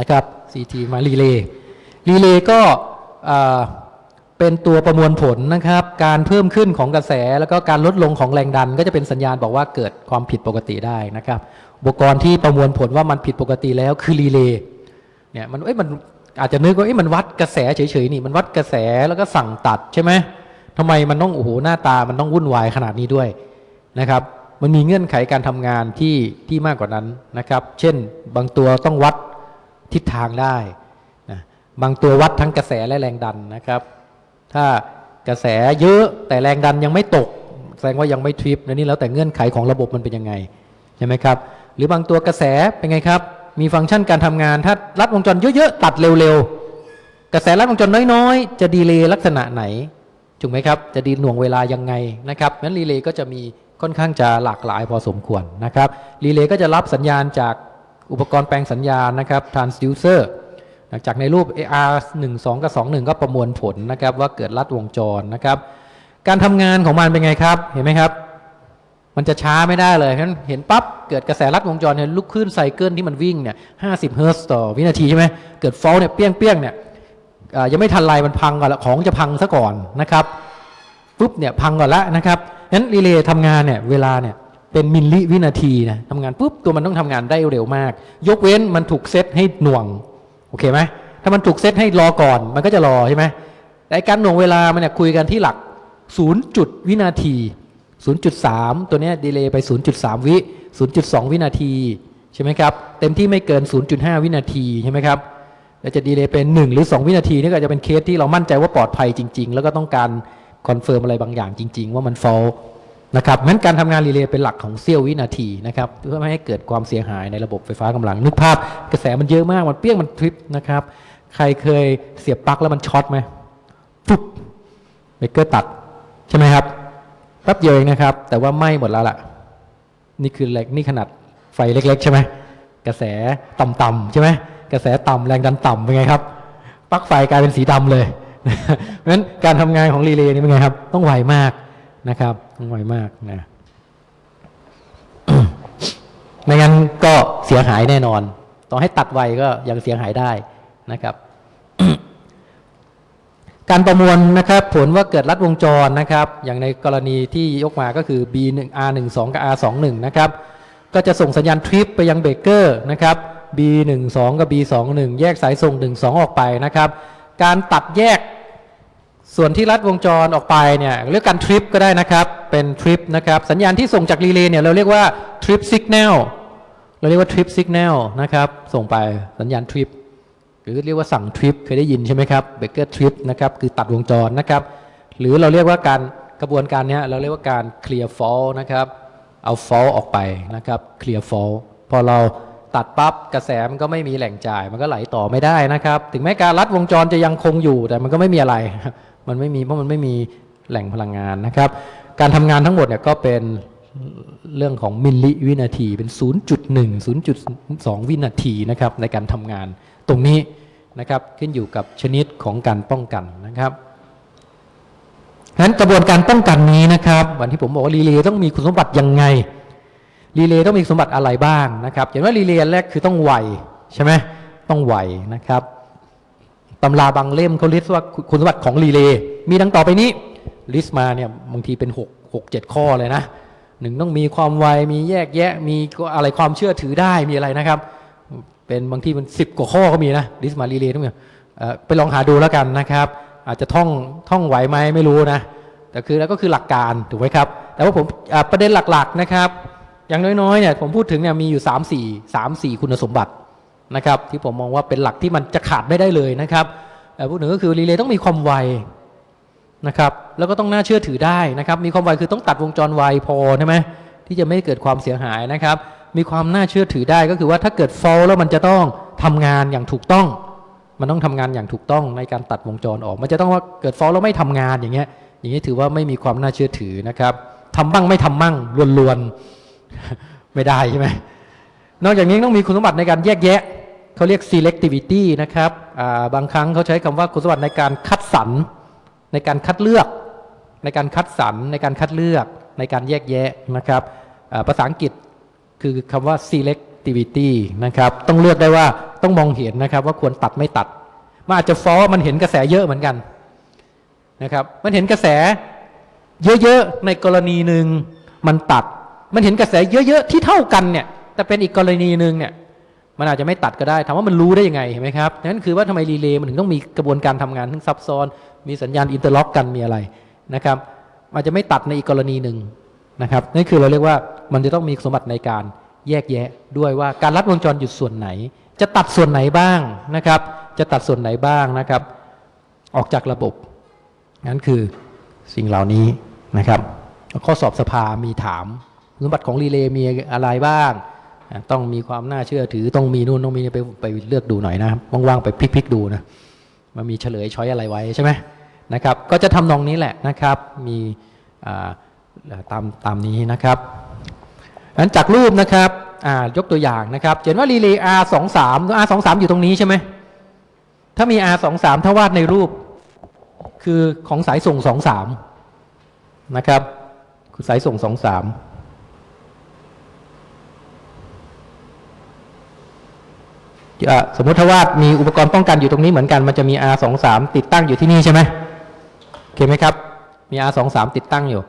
นะครับ CT มารีเลย์รีเลย์ก็เป็นตัวประมวลผลนะครับ การเพิ่มขึ้นของกระแส แล้วก็การลดลงของแรงดัน ก็จะเป็นสัญญาณบอกว่าเกิดความผิดปกติได้นะครับ อุปกรณ์ที่ประมวลผลว่ามันผิดปกติแล้วคือรีเลย์เนี่ยมันเอ้ยมันอาจจะนึกว่าเอ้ยมันวัดกระแสเฉยๆนี่มันวัดกระแสแล้วก็สั่งตัดใช่ไหมทำไมมันต้องโอ้โหหน้าตามันต้องวุ่นวายขนาดนี้ด้วยนะครับ มันมีเงื่อนไขการทำงานที่ที่มากกว่านั้นนะครับ เช่น บางตัวต้องวัด ทิศทางได้นะบางตัววัดทั้งกระแสและแรงดันนะครับ ถ้ากระแสเยอะแต่แรงดันยังไม่ตก แสดงว่ายังไม่ทริปนนี่แล้วแต่เงื่อนไขของระบบมันเป็นยังไงใช่ไหมครับ หรือบางตัวกระแสเป็นไงครับ มีฟังก์ชันการทำงาน ถ้ารัดวงจรเยอะๆตัดเร็วๆกระแสรัดวงจรน้อยๆ จะดีเลย์ลักษณะไหนถูกไหมครับ จะดีหน่วงเวลายังไงนะครับนั้นรีเลย์ก็จะมีค่อนข้างจะหลากหลายพอสมควรนะครับ รีเลย์ก็จะรับสัญญาณจาก อุปกรณ์แปลงสัญญาณนะครับ transducer จากในรูป AR 1 2 กับ 2 1 ก็ประมวลผลนะครับ ว่าเกิดลัดวงจรนะครับ การทำงานของมันเป็นไงครับ เห็นไหมครับ มันจะช้าไม่ได้เลยฉะนั้นเห็นปั๊บเกิดกระแสลัดวงจรเนี่ยลุกขึ้นไซเคิลที่มันวิ่งเนี่ย50เฮิร์ตซ์ต่อวินาทีใช่ไหมเกิด fault เนี่ยเปี้ยงเปี้ยงเนี่ยอ่ายังไม่ทันไรมันพังก่อนละของจะพังซะก่อนนะครับปุ๊บเนี่ยพังก่อนละนะครับงั้นรีเลย์ทำงานเนี่ยเวลาเนี่ย เป็นมิลลิวินาทีนะทำงานปุ๊บตัวมันต้องทำงานได้เร็วมาก ยกเว้นมันถูกเซตให้หน่วงโอเคไหมถ้ามันถูกเซตให้รอก่อน มันก็จะรอใช่ไหมแต่การหน่วงเวลามันเนี่ยคุยกันที่หลัก0จุดวินาที 0.3 ตัวเนี้ย delay ไป 0.3 วิ 0.2 วินาทีใช่ไหมครับ เต็มที่ไม่เกิน 0.5 วินาทีใช่ไหมครับแล้วจะ delay เป็น 1 หรือ 2 วินาทีนี่ก็จะเป็นเคสที่เรามั่นใจว่าปลอดภัยจริง ๆ แล้วก็ต้องการ confirm อะไรบางอย่างจริง ๆ ว่ามัน fault นะครับงั้นการทำงานรีเลย์เป็นหลักของเสี้ยววินาทีนะครับเพื่อไม่ให้เกิดความเสียหายในระบบไฟฟ้ากำลัง นึกภาพกระแสมันเยอะมาก มันเปี้ยงมันทริปนะครับ ใครเคยเสียบปลั๊กแล้วมันช็อตไหมปุ๊บเบรกเกอร์ตัด ใช่ไหมครับแป๊บเดียวเองนะครับ แต่ว่าไหม้หมดแล้วล่ะ นี่คือเล็กนี่ขนาดไฟเล็ก ๆ ใช่ไหมกระแสต่ำๆใช่ไหมกระแสต่ำแรงดันต่ำเป็นไงครับปลั๊กไฟกลายเป็นสีดำเลยเพราะฉะนั้นการทำงานของรีเลย์นี่เป็นไงครับ ต้องไวมากนะครับ ไวมากนะไม่งั้นก็เสียหายแน่นอน ต่อให้ตัดไวก็ยังเสียหายได้นะครับ การประมวลนะครับ ผลว่าเกิดลัดวงจรนะครับ อย่างในกรณีที่ยกมาก็คือ B1 R12 กับ R21 นะครับ ก็จะส่งสัญญาณทริปไปยังเบรกเกอร์นะครับ B12 กับ B21 แยกสายส่ง 12 ออกไปนะครับ การตัดแยก ส่วนที่ลัดวงจรออกไปเนี่ยเรียกการทริปก็ได้นะครับ เป็นทริปนะครับสัญญาณที่ส่งจากรีเลย์เนี่ยเราเรียกว่าทริปสัญญาณเราเรียกว่าทริปสัญญาณนะครับส่งไปสัญญาณทริปหรือเรียกว่าสั่งทริปเคยได้ยินใช่ไหมครับเบรกเกอร์ทริปนะครับคือตัดวงจรนะครับ หรือเราเรียกว่าการกระบวนการเนี้ยเราเรียกว่าการ clear fault นะครับเอา fault ออกไปนะครับ clear fault พอเราตัดปั๊บกระแสมันก็ไม่มีแหล่งจ่าย มันก็ไหลต่อไม่ได้นะครับ ถึงแม้การลัดวงจรจะยังคงอยู่แต่มันก็ไม่มีอะไร มันไม่มีเพราะมันไม่มีแหล่งพลังงานนะครับ การทำงานทั้งหมดเนี่ยก็เป็นเรื่องของมิลลิวินาทีเป็น 0.1 0.2 วินาทีนะครับในการทำงานตรงนี้นะครับขึ้นอยู่กับชนิดของการป้องกันนะครับนั้นกระบวนการป้องกันนี้นะครับวันที่ผมบอกว่ารีเลย์ต้องมีคุณสมบัติยังไงรีเลย์ต้องมีสมบัติอะไรบ้างนะครับอย่างว่ารีเลย์แรกคือต้องไวใช่ไหมต้องไวนะครับ ตำราบางเล่มเขา list ว่าคุณสมบัติของรีเลย์มีดังต่อไปนี้ list มาเนี่ยบางทีเป็น6 6 7 ข้อเลยนะหนึ่งต้องมีความไวมีแยกแยะ มีอะไรความเชื่อถือได้มีอะไรนะครับ เป็นบางทีมันสิบกว่าข้อก็มีนะ list มารีเลย์ทั้งหมดเอ่อไปลองหาดูแล้วกันนะครับ อาจจะท่องท่องไหวไหมไม่รู้นะแต่คือแล้วก็คือหลักการถูกไหมครับ แต่ว่าผมประเด็นหลักๆนะครับ อย่างน้อยๆเนี่ยผมพูดถึงเนี่ยมีอยู่ 3 4 3 4 คุณสมบัติ นะครับ ที่ผมมองว่าเป็นหลักที่มันจะขาดไม่ได้เลยนะครับแต่พูดถึงก็คือรีเลย์ต้องมีความไวนะครับ แล้วก็ต้องน่าเชื่อถือได้นะครับ มีความไวคือต้องตัดวงจรไวพอใช่ไหมที่จะไม่เกิดความเสียหายนะครับ มีความน่าเชื่อถือได้ก็คือว่าถ้าเกิดฟอลแล้วมันจะต้องทำงานอย่างถูกต้อง มันต้องทำงานอย่างถูกต้องในการตัดวงจรออก มันจะต้องว่าเกิดฟอลแล้วไม่ทำงานอย่างเงี้ย อย่างนี้ถือว่าไม่มีความน่าเชื่อถือนะครับทำบ้างไม่ทำมั่งลวนๆไม่ได้ใช่ไหมนอกจากนี้ต้องมีคุณสมบัติในการแยกแยะ เขาเรียก selectivity นะครับาบางครั้งเขาใช้คำว่าคุณสมบัติในการคัดสรรในการคัดเลือก ในการคัดสรรในการคัดเลือก ในการแยกแยะนะครับาภาษาอังกฤษคือคำว่า selectivity นะครับต้องเลือกได้ว่าต้องมองเห็นนะครับว่าควรตัดไม่ตัด มันอาจจะฟอมันเห็นกระแสเยอะเหมือนกันนะครับมันเห็นกระแสเยอะๆในกรณีหนึ่งมันตัด มันเห็นกระแสเยอะๆที่เท่ากันเนี่ยแต่เป็นอีกกรณีหนึ่งเนี่ย มันอาจจะไม่ตัดก็ได้ถามว่ามันรู้ได้ยังไงเห็นไหมครับนั่นคือว่าทำไมรีเลย์มันถึงต้องมีกระบวนการทำงานทั้งซับซ้อน มีสัญญาณ interlock กันมีอะไรนะครับอาจจะไม่ตัดในอีกกรณีหนึ่งนะครับนั่นคือเราเรียกว่ามันจะต้องมีสมบัติในการแยกแยะด้วยว่าการลัดวงจรอยู่ส่วนไหน จะตัดส่วนไหนบ้างนะครับ จะตัดส่วนไหนบ้างนะครับ ออกจากระบบนั่นคือสิ่งเหล่านี้นะครับข้อสอบสภามีถามสมบัติของรีเลย์มีอะไรบ้าง ต้องมีความน่าเชื่อถือต้องมีนู่นต้องมีนี่ไปไปเลือกดูหน่อยนะว่างๆไปพลิกๆดูนะมันมีเฉลยช้อยอะไรไว้ใช่ไหมนะครับ ก็จะทำนองนี้แหละนะครับ มีตามตามนี้นะครับอันจากรูปนะครับยกตัวอย่างนะครับเห็นว่ารีเลย์ R 2 3 R 2 3อยู่ตรงนี้ใช่ไหมถ้ามี R 2 3ถ้าวาดในรูป คือของสายส่งสองสามนะครับคือสายส่งสองสาม เอ่อ สมมุติถ้าว่ามีอุปกรณ์ป้องกันอยู่ตรงนี้เหมือนกันมันจะมี R23 ติดตั้งอยู่ที่นี่ใช่ไหมโอเคไหมครับ มี R23 ติดตั้งอยู่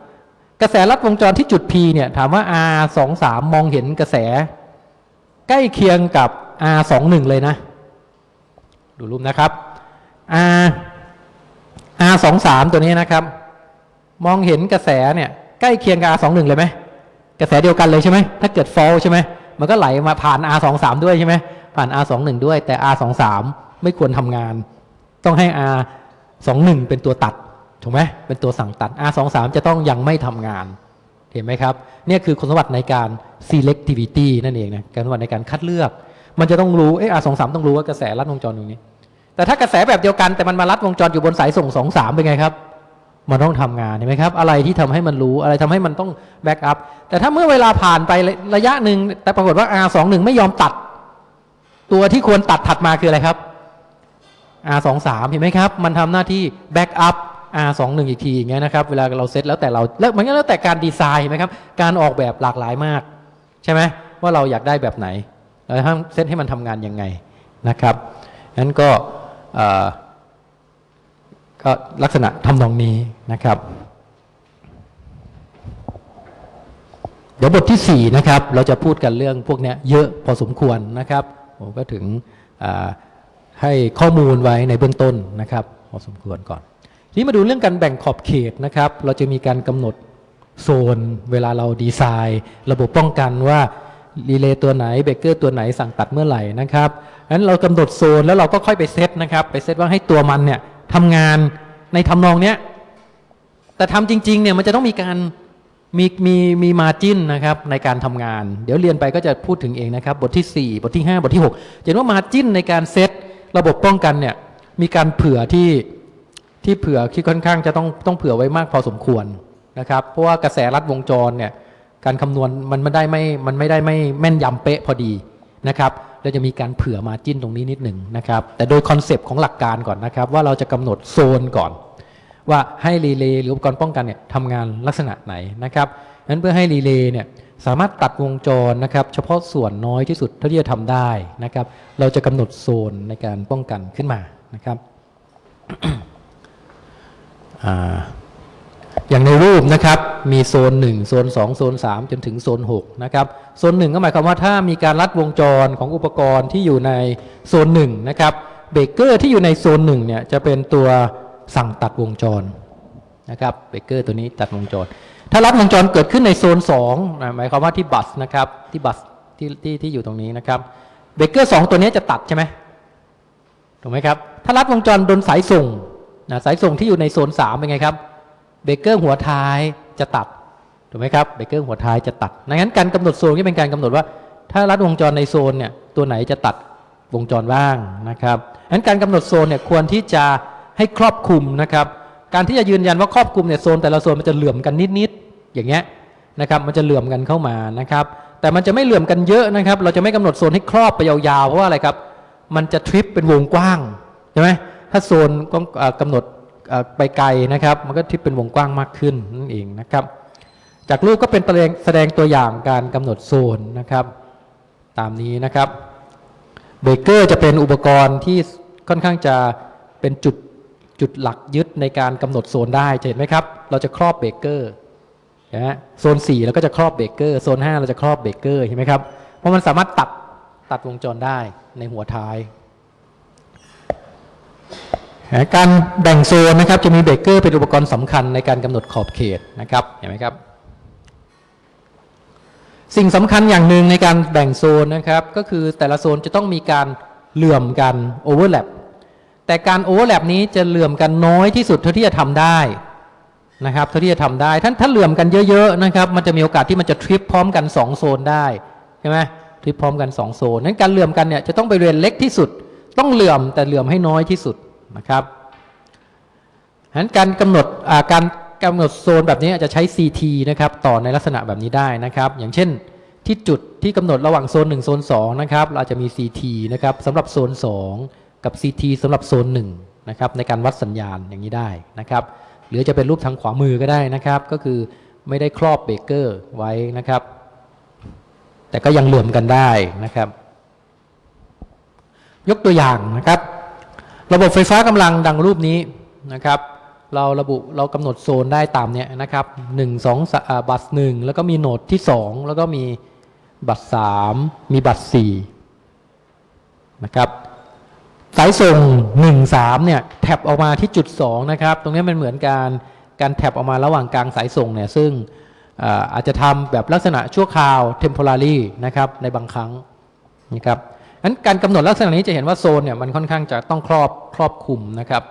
กระแสลัดวงจรที่จุด P เนี่ยถามว่า R23 มองเห็นกระแส ใกล้เคียงกับ R21 เลยนะ ดูรูปนะครับ R R23 ตัวนี้นะครับ มองเห็นกระแสเนี่ยใกล้เคียงกับ R21 เลยไหมกระแสเดียวกันเลยใช่ไหมถ้าเกิด fall ใช่ไหมมันก็ไหลมาผ่าน R23 ด้วยใช่ไหม ผ่าน R21 ด้วยแต่ R23 ไม่ควรทำงาน ต้องให้ R21 เป็นตัวตัดถูกไหมเป็นตัวสั่งตัด R23 จะต้องยังไม่ทำงาน เห็นไหมครับเนี่ยคือคุณสมบัติในการ selectivity นั่นเองนะการสมบัติในการคัดเลือก มันจะต้องรู้เออ R23 ต้องรู้ว่ากระแสลัดวงจรตรงนี้ แต่ถ้ากระแสแบบเดียวกันแต่มันมาลัดวงจรอยู่บนสายส่ง23เป็นไงครับมันต้องทำงานเห็นไหมครับ อะไรที่ทำให้มันรู้อะไรทำให้มันต้องbackup แต่ถ้าเมื่อเวลาผ่านไประระยะหนึ่งแต่ปรากฏว่า R21 ไม่ยอมตัด ตัวที่ควรตัดถัดมาคืออะไรครับ R23 เห็นไหมครับ มันทำหน้าที่ backup R21 อีกทีอย่างเงี้ยนะครับ เวลาเราเซตแล้วแต่เราแล้วมันก็แล้วแต่การดีไซน์เห็นไหมครับ การออกแบบหลากหลายมาก ใช่ไหมว่าเราอยากได้แบบไหนเราห้ามเซตให้มันทำงานยังไงนะครับนั้นก็ก็ลักษณะทำนองนี้นะครับ เดี๋ยวบทที่ 4 นะครับ เราจะพูดกันเรื่องพวกเนี้ยเยอะพอสมควรนะครับ ผมก็ถึงให้ข้อมูลไว้ในเบื้องต้นนะครับพอสมควรก่อนทีนี้มาดูเรื่องการแบ่งขอบเขตนะครับ เราจะมีการกำหนดโซน เวลาเราดีไซน์ ระบบป้องกันว่ารีเลย์ตัวไหนเบรกเกอร์ตัวไหนสั่งตัดเมื่อไหร่นะครับงั้นเรากำหนดโซนแล้วเราก็ค่อยไปเซตนะครับ ไปเซตว่าให้ตัวมันเนี่ยทำงานในทำนองเนี้ยแต่ทำจริงๆเนี่ยมันจะต้องมีการ มีมีมีมาจิ้นนะครับในการทำงาน เดี๋ยวเรียนไปก็จะพูดถึงเองนะครับ บทที่ 4 บทที่ 5 บทที่6เห็นว่ามาจิ้นในการเซตระบบป้องกันเนี่ยมีการเผื่อที่ที่เผื่อที่ค่อนข้างจะต้องต้องเผื่อไว้มากพอสมควรนะครับ เพราะว่ากระแสรัดวงจรเนี่ยการคำนวณมันไม่ได้ไม่มันไม่ได้ไม่แม่นยำเป๊ะพอดีนะครับเราจะมีการเผื่อ margin ตรงนี้นิดหนึ่งนะครับ แต่โดย concept ของหลักการก่อนนะครับ ว่าเราจะกำหนดโซนก่อน ว่าให้รีเลย์หรืออุปกรณ์ป้องกันเนี่ยทำงานลักษณะไหนนะครับนั้นเพื่อให้รีเลย์เนี่ยสามารถตัดวงจรนะครับ เฉพาะส่วนน้อยที่สุดเท่าที่จะทำได้นะครับ เราจะกำหนดโซนในการป้องกันขึ้นมานะครับอย่างในรูปนะครับมีโซน 1 โซน 2 โซน 3 จนถึงโซน6นะครับโซน 1 ก็หมายความว่าถ้ามีการลัดวงจรของอุปกรณ์ที่อยู่ในโซน1นะครับเบรกเกอร์ที่อยู่ในโซน1เนี่ยจะเป็นตัว สั่งตัดวงจรนะครับเบรกเกอร์ตัวนี้ตัดวงจร ถ้าลัดวงจรเกิดขึ้นในโซน2นะหมายความว่าที่ bus นะครับที่ bus ที่ที่ที่อยู่ตรงนี้นะครับเบรกเกอร์2ตัวนี้จะตัดใช่ไหมถูกไหมครับถ้าลัดวงจรโดนสายส่งนะสายส่งที่อยู่ในโซน3เป็นไงครับเบรกเกอร์หัวท้ายจะตัดถูกไหมครับเบรกเกอร์หัวท้ายจะตัดดังนั้นการกำหนดโซนก็เป็นการกำหนดว่า ถ้ารัดวงจรในโซนเนี่ยตัวไหนจะตัดวงจรบ้างนะครับดังนั้นการกำหนดโซนเนี่ยควรที่จะ ให้ครอบคลุมนะครับ การที่จะยืนยันว่าครอบคลุมเนี่ยโซนแต่ละโซนมันจะเหลื่อมกันนิดๆอย่างเงี้ยนะครับมันจะเหลื่อมกันเข้ามานะครับ แต่มันจะไม่เหลื่อมกันเยอะนะครับ เราจะไม่กำหนดโซนให้ครอบไปยาวๆเพราะว่าอะไรครับ มันจะทริปเป็นวงกว้างใช่ไหมถ้าโซนก็เอ่อกำหนดไปไกลนะครับ มันก็ทริปเป็นวงกว้างมากขึ้นนั่นเองนะครับ จากรูปก็เป็นแสดงตัวอย่างการกำหนดโซนนะครับ ตามนี้นะครับเบรกเกอร์จะเป็นอุปกรณ์ที่ค่อนข้างจะเป็นจุด จุดหลักยึดในการกำหนดโซนได้เห็นไหมครับ เราจะครอบเบรกเกอร์นะโซน4เราก็จะครอบเบรกเกอร์โซน 5 เราจะครอบเบรกเกอร์เห็นไหมครับเพราะมันสามารถตัดตัดวงจรได้ในหัวท้าย การแบ่งโซนนะครับจะมีเบรกเกอร์เป็นอุปกรณ์สำคัญในการกำหนดขอบเขตนะครับเห็นไหมครับ สิ่งสำคัญอย่างหนึ่งในการแบ่งโซนนะครับ ก็คือแต่ละโซนจะต้องมีการเหลื่อมกัน overlap แต่การ overlap นี้จะเหลื่อมกันน้อยที่สุดเท่าที่จะทำได้นะครับเท่าที่จะทำได้ท่านถ้าเหลื่อมกันเยอะๆนะครับ มันจะมีโอกาสที่มันจะทริปพร้อมกัน 2 โซนได้ใช่ไหมทริปพร้อมกัน 2 โซนนั้นการเหลื่อมกันเนี่ยจะต้องไปเรียนเล็กที่สุด ต้องเหลื่อมแต่เหลื่อมให้น้อยที่สุดนะครับฉะนั้นการกำหนดอ่าการกำหนดโซนแบบนี้อาจจะใช้ CT นะครับต่อในลักษณะแบบนี้ได้นะครับ อย่างเช่นที่จุดที่กำหนดระหว่างโซน 1 โซน2นะครับเราจะมี CT นะครับสำหรับโซน 2 กับ CT สำหรับโซน1นะครับในการวัดสัญญาณอย่างนี้ได้นะครับหรือจะเป็นรูปทางขวามือก็ได้นะครับ ก็คือไม่ได้ครอบเบเกอร์ไว้นะครับ แต่ก็ยังเหลื่อมกันได้นะครับ ยกตัวอย่างนะครับ ระบบไฟฟ้ากำลังดังรูปนี้นะครับ เราระบุเรากำหนดโซนได้ตามเนี้ยนะครับหนึ่งสองบัตหนึ่งแล้วก็มีโหนดที่สองแล้วก็มีบัตสามมีบัตสี่นะครับ สายส่ง1 3เนี่ยแท็บออกมาที่จุด2นะครับ ตรงนี้มันเหมือนการการ tap ออกมาระหว่างกลางสายส่งเนี่ยซึ่งอาจจะทำแบบลักษณะชั่วคราว temporary นะครับในบางครั้งนะครับนั้นการกำหนดลักษณะนี้จะเห็นว่าโซนเนี่ยมันค่อนข้างจะต้องครอบครอบคลุมนะครับ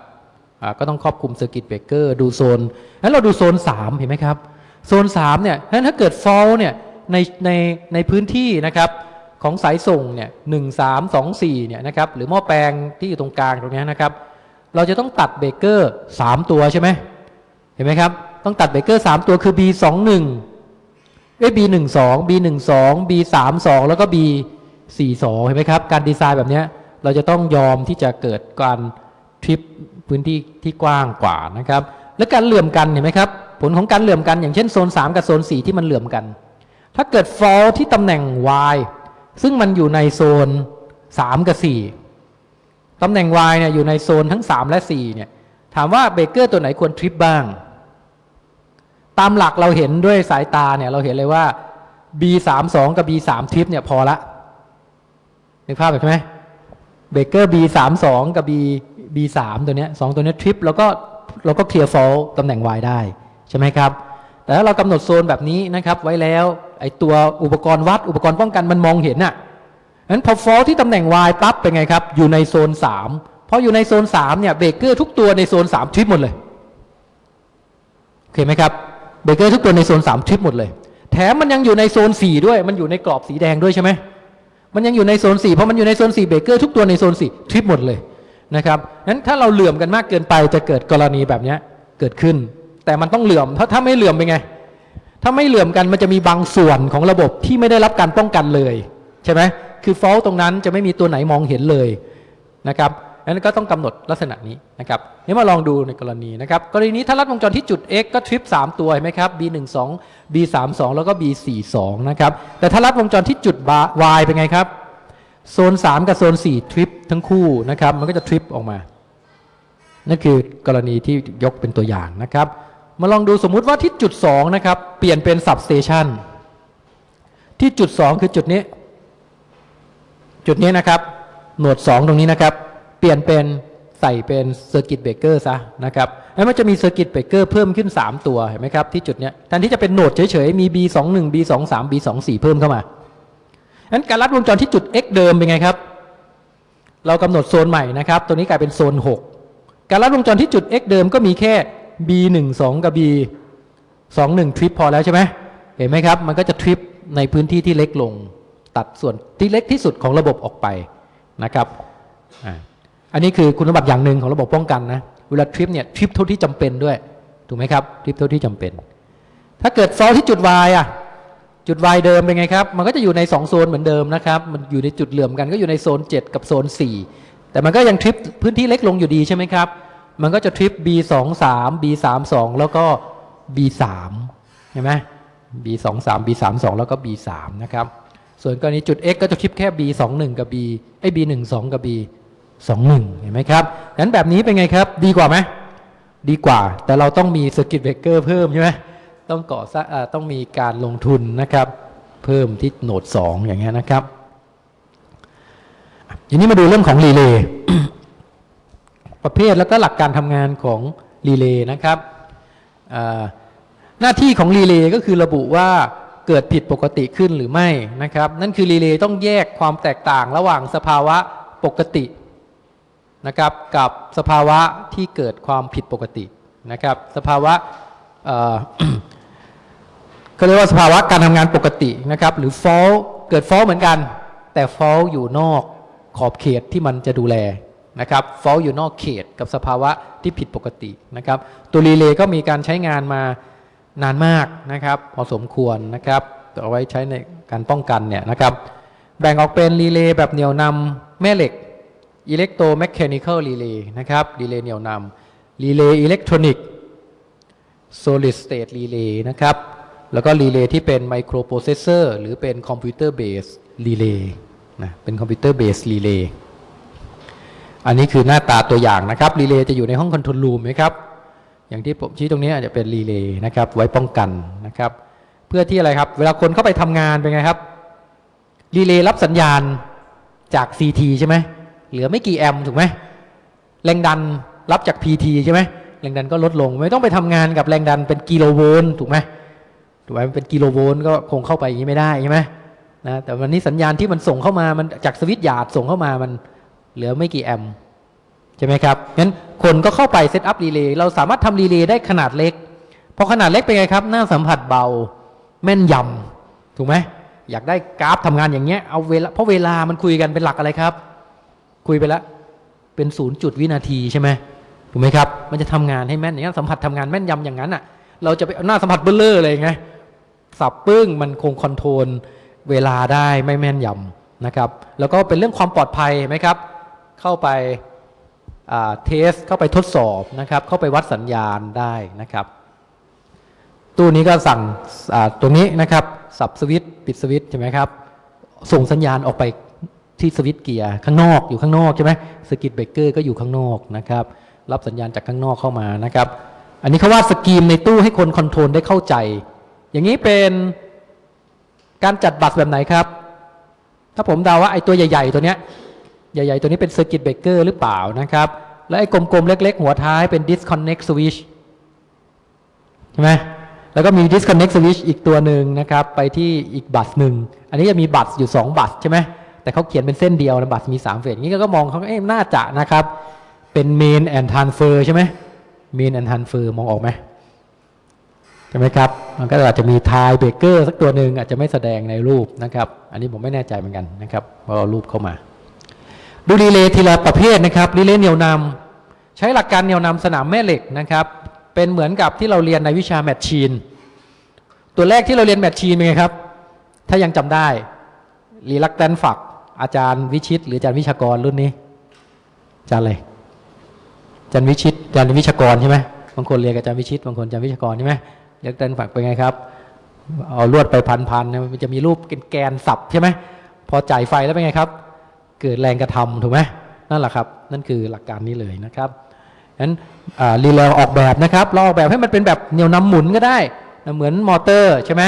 ก็ต้องครอบคลุม circuit breaker ดูโซนนั้นเราดูโซน 3 เห็นไหมครับ โซน3เนี่ยนั้นถ้าเกิด fault เนี่ยในในในพื้นที่นะครับ ของสายส่งเนี่ยหนึ่งสามสองสี่เนี่ยนะครับหรือหม้อแปลงที่อยู่ตรงกลางตรงเนี้ยนะครับ เราจะต้องตัดเบเกอร์3ตัวใช่ไหมเห็นไหมครับ ต้องตัดเบเกอร์3ตัวคือ B 2 1เอ้ย B 1 2 B 1 2 B 3 2แล้วก็ B 4 2เห็นไหมครับ การดีไซน์แบบเนี้ยเราจะต้องยอมที่จะเกิดการทริปพื้นที่ที่กว้างกว่านะครับ และการเหลื่อมกันเห็นไหมครับผลของการเหลื่อมกันอย่างเช่นโซน 3 กับโซน 4 ที่มันเหลื่อมกัน ถ้าเกิด fall ที่ตำแหน่ง y ซึ่งมันอยู่ในโซน 3 กับ 4ตำแหน่ง y เนี่ยอยู่ในโซนทั้ง 3 และ 4 เนี่ย ถามว่าเบรกเกอร์ตัวไหนควรทริปบ้าง ตามหลักเราเห็นด้วยสายตาเนี่ยเราเห็นเลยว่า b 3 2กับ b 3ทริปเนี่ยพอละนึกภาพแบบใช่ไหมเบเกอร์ b 3 2กับ b b 3ตัวเนี้ยสองตัวเนี้ยทริปแล้วก็เราก็ clear fault ตำแหน่ง y ได้ ใช่ไหมครับ แต่ถ้าเรากำหนดโซนแบบนี้นะครับ ไว้แล้วไอตัวอุปกรณ์วัดอุปกรณ์ป้องกันมันมองเห็นน่ะงั้นพอ fault ที่ตำแหน่ง y ปั๊บเป็นไงครับ อยู่ในโซน3พออยู่ในโซน 3 เนี่ยเบรกเกอร์ทุกตัวในโซน 3 ทริปหมดเลยโอเคไหมครับเบรกเกอร์ทุกตัวในโซน 3 ทริปหมดเลย แถมมันยังอยู่ในโซน 4 ด้วย มันอยู่ในกรอบสีแดงด้วยใช่ไหมมันยังอยู่ในโซน 4 เพราะมันอยู่ในโซน 4 เบรกเกอร์ทุกตัวในโซน 4 ทริปหมดเลยนะครับงั้นถ้าเราเหลื่อมกันมากเกินไปจะเกิดกรณีแบบนี้เกิดขึ้น แต่มันต้องเหลื่อม ถ้าถ้าไม่เหลื่อมเป็นไง ถ้าไม่เหลื่อมกันมันจะมีบางส่วนของระบบที่ไม่ได้รับการป้องกันเลย ใช่ไหมคือฟอลตรงนั้นจะไม่มีตัวไหนมองเห็นเลยนะครับนั้นก็ต้องกำหนดลักษณะนี้นะครับนี่มาลองดูในกรณีนะครับ กรณีนี้ถ้าลัดวงจรที่จุด x ก็ทริป3ตัวเห็นไหมครับ b 1 2 b 3 2แล้วก็ b 4 2นะครับ แต่ถ้าลัดวงจรที่จุด y เป็นไงครับ โซน 3 กับโซน 4 ทริปทั้งคู่นะครับ มันก็จะทริปออกมา นั่นคือกรณีที่ยกเป็นตัวอย่างนะครับ มาลองดูสมมุติว่าที่จุด 2 นะครับ เปลี่ยนเป็น substation ที่จุด 2 คือจุดนี้ จุดนี้นะครับ node 2 ตรงนี้นะครับ เปลี่ยนเป็นใส่เป็น circuit breaker ซะนะครับแล้วมันจะมี circuit breaker เพิ่มขึ้น 3 ตัวเห็นไหมครับที่จุดเนี้ยแทนที่จะเป็น node เฉยๆ มี B21 B23 B24 เพิ่มเข้ามางั้นการลัดวงจรที่จุด x เดิมเป็นไงครับ เรากำหนดโซนใหม่นะครับ ตัวนี้กลายเป็นโซน 6 การลัดวงจรที่จุด x เดิมก็มีแค่ b 1 2 กับ b 2 1 ทริปพอแล้วใช่ไหมเห็นไหมครับ มันก็จะทริปในพื้นที่ที่เล็กลง ตัดส่วนที่เล็กที่สุดของระบบออกไปนะครับอันนี้คือคุณสมบัติอย่างหนึ่งของระบบป้องกันนะเวลาทริปเนี่ยทริปเท่าที่จำเป็นด้วยถูกไหมครับทริปเท่าที่จำเป็น ถ้าเกิดฟอลที่จุด y อะจุด y เดิมเป็นไงครับ มันก็จะอยู่ใน 2 โซนเหมือนเดิมนะครับ มันอยู่ในจุดเหลื่อมกันก็อยู่ในโซน 7 กับโซน 4 แต่มันก็ยังทริปพื้นที่เล็กลงอยู่ดีใช่ไหมครับ มันก็จะทริป b 2 3 b 3 2แล้วก็ b 3เห็นไหม b 2 3 b 3 2แล้วก็ b 3นะครับ ส่วนกรณีจุด x ก็จะทริปแค่ b 2 1กับ b ไอ้ b 1 2กับ b 2 1เห็นไหมครับงั้นแบบนี้เป็นไงครับ ดีกว่าไหมดีกว่า แต่เราต้องมีสกิตเบรกเกอร์เพิ่มใช่ไหมต้องก่อสร้างอ่าต้องมีการลงทุนนะครับ เพิ่มที่ node 2 อย่างเงี้ยนะครับทีนี้มาดูเรื่องของรีเลย์ ประเภทแล้วก็หลักการทำงานของรีเลย์นะครับหน้าที่ของรีเลย์ก็คือระบุว่าเกิดผิดปกติขึ้นหรือไม่นะครับ นั่นคือรีเลย์ต้องแยกความแตกต่างระหว่างสภาวะปกตินะครับ กับสภาวะที่เกิดความผิดปกตินะครับ สภาวะเอ่อเขาเรียกว่าสภาวะการทำงานปกตินะครับ หรือ fault เกิด fault เหมือนกัน แต่ fall อยู่นอกขอบเขตที่มันจะดูแล นะครับ fall อยู่นอกเขตกับสภาวะที่ผิดปกตินะครับตัวรีเลย์ก็มีการใช้งานมานานมากนะครับพอสมควรนะครับเอาไว้ใช้ในการป้องกันเนี่ยนะครับแบ่งออกเป็นรีเลย์แบบเหนี่ยวนำแม่เหล็ก electromechanical relay นะครับรีเลย์เหนี่ยวนำรีเลย์อิเล็กทรอนิกส์ solid state relay นะครับ แล้วก็รีเลย์ที่เป็น microprocessor หรือเป็น computer based relay นะเป็น computer based relay อันนี้คือหน้าตาตัวอย่างนะครับรีเลย์จะอยู่ในห้อง control room ไหมครับ อย่างที่ผมชี้ตรงนี้อาจจะเป็นรีเลย์นะครับไว้ป้องกันนะครับ เพื่อที่อะไรครับ เวลาคนเข้าไปทำงานเป็นไงครับรีเลย์รับสัญญาณจาก CT ใช่ไหมเหลือไม่กี่แอมป์ถูกไหมแรงดันรับจาก PT ใช่ไหมแรงดันก็ลดลง ไม่ต้องไปทำงานกับแรงดันเป็นกิโลโวลต์ถูกไหมถูกไหมมันเป็นกิโลโวลต์ก็คงเข้าไปอย่างนี้ไม่ได้ใช่ไหมนะแต่วันนี้สัญญาณที่มันส่งเข้ามามันจาก switchyard ส่งเข้ามามัน เหลือไม่กี่แอมป์ใช่ไหมครับงั้นคนก็เข้าไป set up รีเลย์เราสามารถทำรีเลย์ได้ขนาดเล็กพอขนาดเล็กเป็นไงครับ หน้าสัมผัสเบาแม่นยำถูกไหมอยากได้กราฟทำงานอย่างเงี้ยเอาเวลาเพราะเวลามันคุยกันเป็นหลักอะไรครับ คุยไปแล้วเป็นศูนย์จุดวินาทีใช่ไหมถูกไหมครับ มันจะทำงานให้แม่นอย่างนั้นสัมผัสทำงานแม่นยำอย่างนั้นอะ เราจะไปเอาหน้าสัมผัสเบลเลอร์เลยไงสับปึ้งมันคง control เวลาได้ไม่แม่นยำนะครับ แล้วก็เป็นเรื่องความปลอดภัยไหมครับ เข้าไป test เข้าไปทดสอบนะครับ เข้าไปวัดสัญญาณได้นะครับ ตู้นี้ก็สั่งตรงนี้นะครับ สับสวิตปิดสวิตใช่ไหมครับ ส่งสัญญาณออกไปที่ switchgear ข้างนอกอยู่ข้างนอกใช่ไหม circuit breaker ก็อยู่ข้างนอกนะครับ รับสัญญาณจากข้างนอกเข้ามานะครับ อันนี้เขาว่า scheme ในตู้ให้คน control ได้เข้าใจ อย่างนี้เป็นการจัดบัตรแบบไหนครับ ถ้าผมเดาว่าไอ้ตัวใหญ่ ๆ ตัวเนี้ย ใหญ่ๆ ตัวนี้เป็น circuit breaker หรือเปล่านะครับ และไอ้กลมๆ เล็กๆ หัวท้ายเป็น disconnect switch ใช่ไหมแล้วก็มี disconnect switch อีกตัวหนึ่งนะครับ ไปที่อีกบัตรหนึ่ง อันนี้จะมีบัตรอยู่ 2 บัตรใช่ไหมแต่เขาเขียนเป็นเส้นเดียวนะบัตรมี 3 เฟสนี้ก็มองเขาเอ๊ะน่าจะนะครับ เป็น main and transfer ใช่ไหม main and transfer มองออกไหมใช่ไหมครับ มันก็อาจจะมีทายเบรกเกอร์สักตัวหนึ่งอาจจะไม่แสดงในรูปนะครับ อันนี้ผมไม่แน่ใจเหมือนกันนะครับเพราะเอารูปเข้ามา ดูรีเลย์ทีละประเภทนะครับรีเลย์เหนี่ยวนำใช้หลักการเหนี่ยวนำสนามแม่เหล็กนะครับ เป็นเหมือนกับที่เราเรียนในวิชา machine ตัวแรกที่เราเรียน machine เป็นไงครับ ถ้ายังจำได้ reluctance flux อาจารย์วิชิต หรืออาจารย์วิชากรรุ่นนี้อาจารย์อะไรอาจารย์วิชิตอาจารย์วิชากรใช่ไหมบางคนเรียนกับอาจารย์วิชิตบางคนอาจารย์วิชากรใช่ไหม reluctance flux เป็นไงครับเอาลวดไปพันๆมันจะมีรูปแกนสับใช่ไหมพอจ่ายไฟแล้วเป็นไงครับ เกิดแรงกระทำถูกไหมนั่นแหละครับ นั่นคือหลักการนี้เลยนะครับงั้นรีเลย์ออกแบบนะครับเราออกแบบให้มันเป็นแบบเหนี่ยวนำหมุนก็ได้เหมือนมอเตอร์ใช่ไหม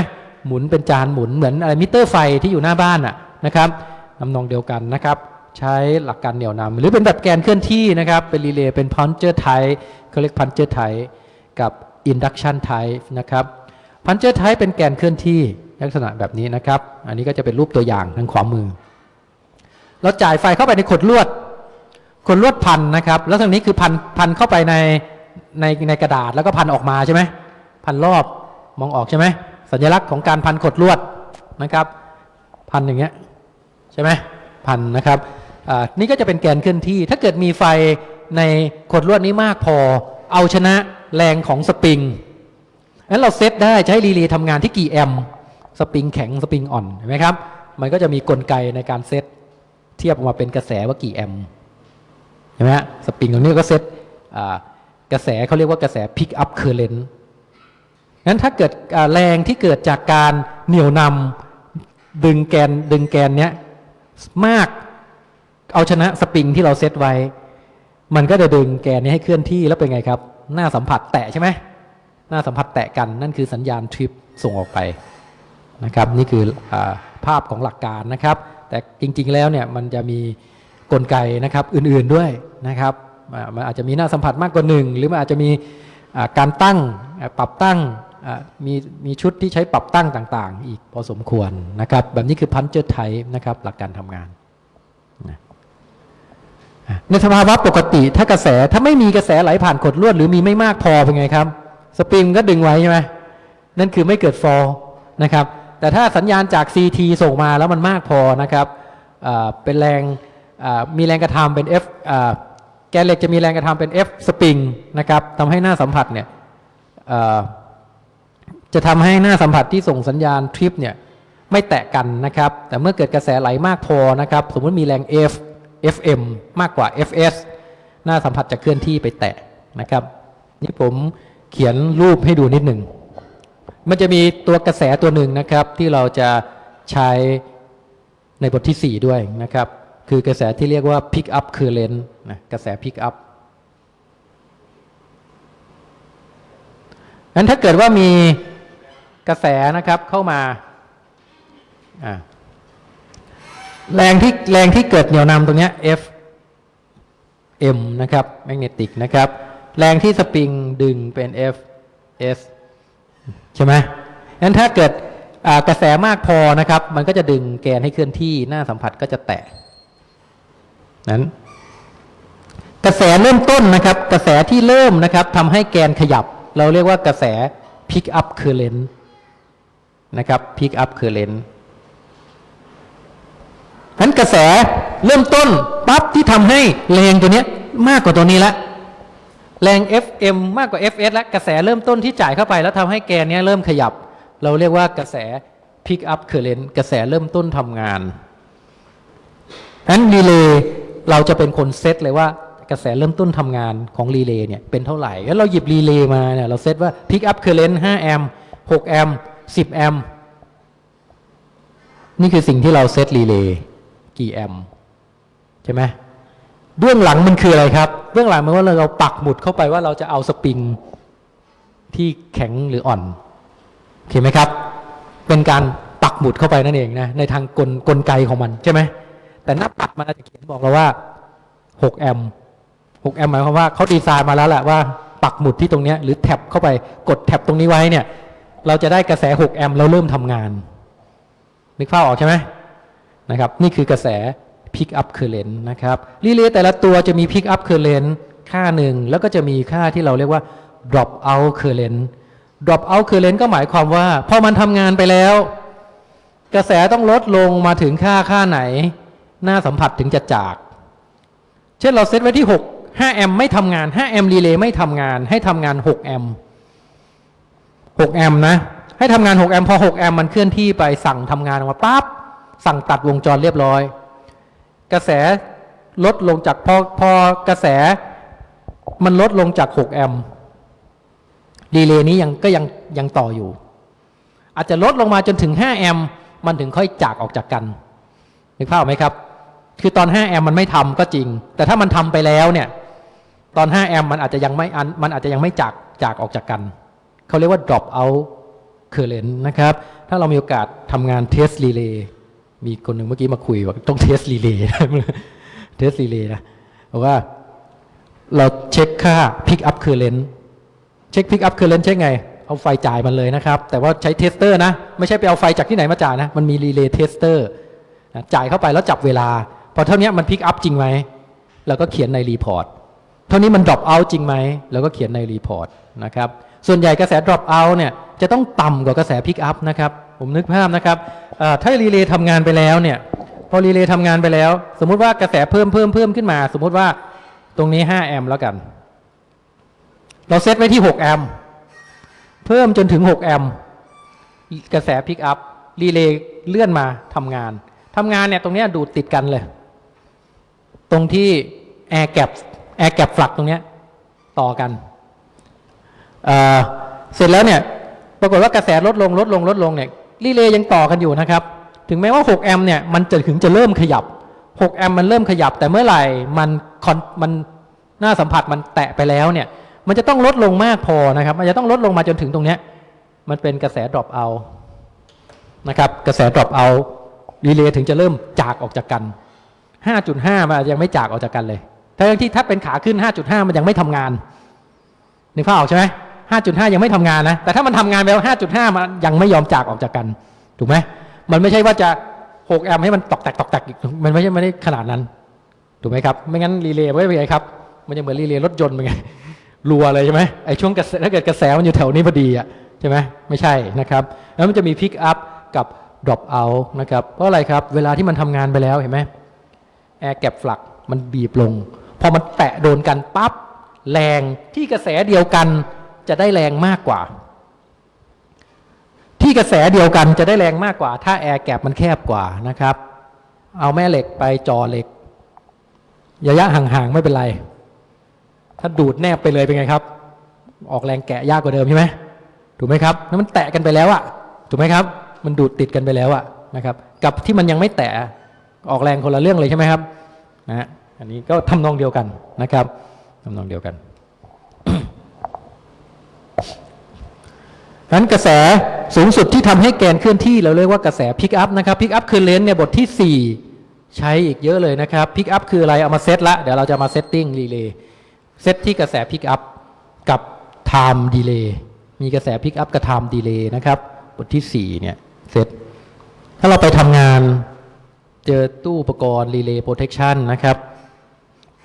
หมุนเป็นจานหมุนเหมือนอะไรมิเตอร์ไฟที่อยู่หน้าบ้านอะนะครับทำนองเดียวกันนะครับ ใช้หลักการเหนี่ยวนำหรือเป็นแบบแกนเคลื่อนที่นะครับ เป็นรีเลย์เป็น plunger type เขาเรียก plunger type กับ induction typeนะครับพันเจอร์ไทเป็นแกนเคลื่อนที่ลักษณะแบบนี้นะครับ อันนี้ก็จะเป็นรูปตัวอย่างทางขวามือ เราจ่ายไฟเข้าไปในขดลวดขดลวดพันนะครับ แล้วทางนี้คือพันพันเข้าไปในในในกระดาษแล้วก็พันออกมาใช่ไหมพันรอบมองออกใช่ไหมสัญลักษณ์ของการพันขดลวดนะครับ พันอย่างเงี้ยใช่ไหมพันนะครับนี่ก็จะเป็นแกนเคลื่อนที่ ถ้าเกิดมีไฟในขดลวดนี้มากพอ เอาชนะแรงของสปริงงั้นเราเซตได้ใช้รีเลย์ทำงานที่กี่แอมสปริงแข็งสปริงอ่อนเห็นไหมครับ มันก็จะมีกลไกในการเซต เทียบออกมาเป็นกระแสว่ากี่แอมป์เห็นไหมฮะสปริงตรงนี้ก็เซตกระแสเขาเรียกว่ากระแส pick up current งั้นถ้าเกิดแรงที่เกิดจากการเหนี่ยวนำดึงแกนดึงแกนเนี้ยมากเอาชนะสปริงที่เราเซตไว้ มันก็จะดึงแกนนี้ให้เคลื่อนที่แล้วเป็นไงครับ หน้าสัมผัสแตะใช่ไหมหน้าสัมผัสแตะกันนั่นคือสัญญาณทริปส่งออกไปนะครับ นี่คืออภาพของหลักการนะครับ แต่จริงๆแล้วเนี่ยมันจะมีกลไกนะครับอื่นๆด้วยนะครับมันอาจจะมีหน้าสัมผัสมากกว่าหนึ่งหรือมันอาจจะมีการตั้งปรับตั้งมีมีชุดที่ใช้ปรับตั้งต่างๆ อีกพอสมควรนะครับ แบบนี้คือพันเจอร์ไทนะครับหลักการทำงาน ในสภาวะปกติถ้ากระแสถ้าไม่มีกระแสไหลผ่านขดลวดหรือมีไม่มากพอเป็นไงครับ สปริงก็ดึงไว้ใช่ไหมนั่นคือไม่เกิดฟอลนะครับ แต่ถ้าสัญญาณจาก CT ส่งมาแล้วมันมากพอนะครับเป็นแรงมีแรงกระทำเป็น F แกนเหล็กจะมีแรงกระทำเป็น F สปริงนะครับทำให้หน้าสัมผัสเนี่ยจะทำให้หน้าสัมผัสที่ส่งสัญญาณทริปเนี่ยไม่แตะกันนะครับ แต่เมื่อเกิดกระแสไหลมากพอนะครับ สมมติมีแรง F FM มากกว่า FS หน้าสัมผัสจะเคลื่อนที่ไปแตะนะครับ นี่ผมเขียนรูปให้ดูนิดหนึ่ง มันจะมีตัวกระแสตัวหนึ่งนะครับ ที่เราจะใช้ในบทที่ 4 ด้วยนะครับ คือกระแสที่เรียกว่า pick up current นะกระแส pick up งั้นถ้าเกิดว่ามีกระแสนะครับเข้ามาอ่าแรงที่แรงที่เกิดเหนี่ยวนำตรงเนี้ย F M นะครับแมกเนติกนะครับ แรงที่สปริงดึงเป็น F S ใช่ไหมงั้นถ้าเกิดกระแสมากพอนะครับ มันก็จะดึงแกนให้เคลื่อนที่หน้าสัมผัสก็จะแตะนั้นกระแสเริ่มต้นนะครับ กระแสที่เริ่มนะครับทำให้แกนขยับ เราเรียกว่ากระแส pick up current นะครับ pick up current นั้นกระแสเริ่มต้นปั๊บที่ทำให้แรงตัวนี้มากกว่าตัวนี้ละ แรง FM มากกว่า FS แล้วกระแสเริ่มต้นที่จ่ายเข้าไป แล้วทำให้แกนนี้เริ่มขยับ เราเรียกว่ากระแส pick up current กระแสเริ่มต้นทำงานนั้นรีเลย์เราจะเป็นคนเซตเลยว่ากระแสเริ่มต้นทำงานของรีเลย์เนี่ยเป็นเท่าไหร่แล้วเราหยิบรีเลย์มาเนี่ยเราเซตว่า pick up current 5แอมป์6แอมป์10แอมป์นี่คือสิ่งที่เราเซตรีเลย์กี่แอมป์ใช่ไหม เบื้องหลังมันคืออะไรครับ เบื้องหลังมันว่าเราปักหมุดเข้าไปว่าเราจะเอาสปริงที่แข็งหรืออ่อนโอเคไหมครับ เป็นการปักหมุดเข้าไปนั่นเองนะในทางกลกลไกของมันใช่ไหมแต่หน้าปัดมันอาจจะเขียนบอกเราว่า 6 แอมป์6แอมป์หมายความว่าเขาดีไซน์มาแล้วแหละว่าปักหมุดที่ตรงนี้หรือแท็บเข้าไปกดแท็บตรงนี้ไว้เนี่ย เราจะได้กระแส 6 แอมป์เราเริ่มทำงานนึกภาพออกใช่ไหมนะครับ นี่คือกระแส pick up current นะครับรีเลย์แต่ละตัวจะมี pick up current ค่าหนึ่งแล้วก็จะมีค่าที่เราเรียกว่า drop out current drop out current ก็หมายความว่า พอมันทำงานไปแล้ว กระแสต้องลดลงมาถึงค่าค่าไหน หน้าสัมผัสถึงจะจาก เช่นเราเซตไว้ที่ 6 5แอมป์ไม่ทำงาน5แอมป์รีเลย์ไม่ทำงานให้ทำงาน6แอมป์6แอมป์นะ ให้ทำงาน6แอมป์พอ6แอมป์มันเคลื่อนที่ไปสั่งทำงานออกมาปั๊บสั่งตัดวงจรเรียบร้อย กระแสลดลงจากพอพอกระแสมันลดลงจาก 6 แอมป์รีเลย์นี้ยังก็ยังยังต่ออยู่ อาจจะลดลงมาจนถึง 5 แอมป์มันถึงค่อยจากออกจากกันนึกภาพไหมครับ คือตอน 5 แอมป์มันไม่ทำก็จริง แต่ถ้ามันทำไปแล้วเนี่ย ตอน 5 แอมป์มันอาจจะยังไม่อันมันอาจจะยังไม่จากจากออกจากกันเขาเรียกว่า drop out current นะครับ ถ้าเรามีโอกาสทำงาน test relay มีคนหนึ่งเมื่อกี้มาคุยว่าต้อง test relay test relay นะบอกว่าเราเช็คค่า pick up current เช็ค pick up current เช็คไง เอาไฟจ่ายมันเลยนะครับ แต่ว่าใช้ tester นะ ไม่ใช่ไปเอาไฟจากที่ไหนมาจ่ายนะ มันมี relay tester นะจ่ายเข้าไปแล้วจับเวลา พอเท่านี้มัน pick up จริงไหมเราก็เขียนใน report เท่านี้มัน drop out จริงไหมแล้วก็เขียนใน report นะครับส่วนใหญ่กระแส drop out เนี่ยจะต้องต่ำกว่ากระแส pick up นะครับผมนึกภาพนะครับ ถ้ารีเลย์ทำงานไปแล้วเนี่ย พอรีเลย์ทำงานไปแล้ว สมมุติว่ากระแสเพิ่มเพิ่มเพิ่มขึ้นมา สมมุติว่าตรงนี้ 5 แอมป์แล้วกัน เราเซตไว้ที่ 6 แอมป์เพิ่มจนถึง 6 แอมป์กระแส pick up รีเลย์เลื่อนมาทำงานทำงานเนี่ยตรงนี้ดูดติดกันเลย ตรงที่ air gap air gap flux ตรงนี้ต่อกันเเสร็จแล้วเนี่ย ปรากฏว่ากระแสลดลงลดลงลดลงเนี่ย รีเลย์ยังต่อกันอยู่นะครับ ถึงแม้ว่า 6 แอมป์เนี่ยมันจะถึงจะเริ่มขยับ 6 แอมป์มันเริ่มขยับ แต่เมื่อไหร่มันคอนมันหน้าสัมผัสมันแตะไปแล้วเนี่ย มันจะต้องลดลงมากพอนะครับ มันจะต้องลดลงมาจนถึงตรงเนี้ย มันเป็นกระแส drop out นะครับ กระแส drop out รีเลย์ถึงจะเริ่มจากออกจากกัน 5.5 มันยังไม่จากออกจากกันเลยทั้งที่ถ้าเป็นขาขึ้น 5.5 มันยังไม่ทำงานนึกภาพออกใช่ไหม 5.5 ยังไม่ทำงานนะ แต่ถ้ามันทำงานไปแล้ว5.5 มันยังไม่ยอมจากออกจากกัน ถูกไหมมันไม่ใช่ว่าจะ 6 แอมป์ให้มันตอกแตกตอกแตกอีกมันไม่ใช่ไม่ได้ขนาดนั้น ถูกไหมครับ ไม่งั้นรีเลย์ไม่เป็นไงครับ มันจะเหมือนรีเลย์รถยนต์เป็นไง รัวเลยใช่ไหมไอ้ช่วงกระแสถ้าเกิดกระแสมันอยู่แถวนี้พอดีอะใช่ไหมไม่ใช่นะครับ แล้วมันจะมี pick upกับ drop out นะครับ เพราะอะไรครับ เวลาที่มันทำงานไปแล้วเห็นไหมแอร์แกปฟลักมันบีบลง พอมันแตะโดนกันปั๊บ แรงที่กระแสเดียวกัน จะได้แรงมากกว่า ที่กระแสเดียวกันจะได้แรงมากกว่า ถ้าแอร์แกปมันแคบกว่านะครับ เอาแม่เหล็กไปจ่อเหล็กระยะห่างๆไม่เป็นไร ถ้าดูดแนบไปเลยเป็นไงครับ ออกแรงแกะยากกว่าเดิมใช่ไหมถูกไหมครับแล้วมันแตะกันไปแล้วอะถูกไหมครับ มันดูดติดกันไปแล้วอะนะครับ กับที่มันยังไม่แตะออกแรงคนละเรื่องเลยใช่ไหมครับนะฮะอันนี้ก็ทำนองเดียวกันนะครับทำนองเดียวกัน นั้นกระแสสูงสุดที่ทำให้แกนเคลื่อนที่เราเรียกว่ากระแส pick up นะครับ pick up คือเลนส์เนี่ยบทที่ 4 ใช้อีกเยอะเลยนะครับ pick up คืออะไรเอามาเซตละเดี๋ยวเราจะมา setting รีเลย์เซตที่กระแส pick up กับ time delay มีกระแส pick up กับ time delay นะครับบทที่ 4 เนี่ยเซตถ้าเราไปทำงานเจอตู้อุปกรณ์รีเลย์ protection นะครับ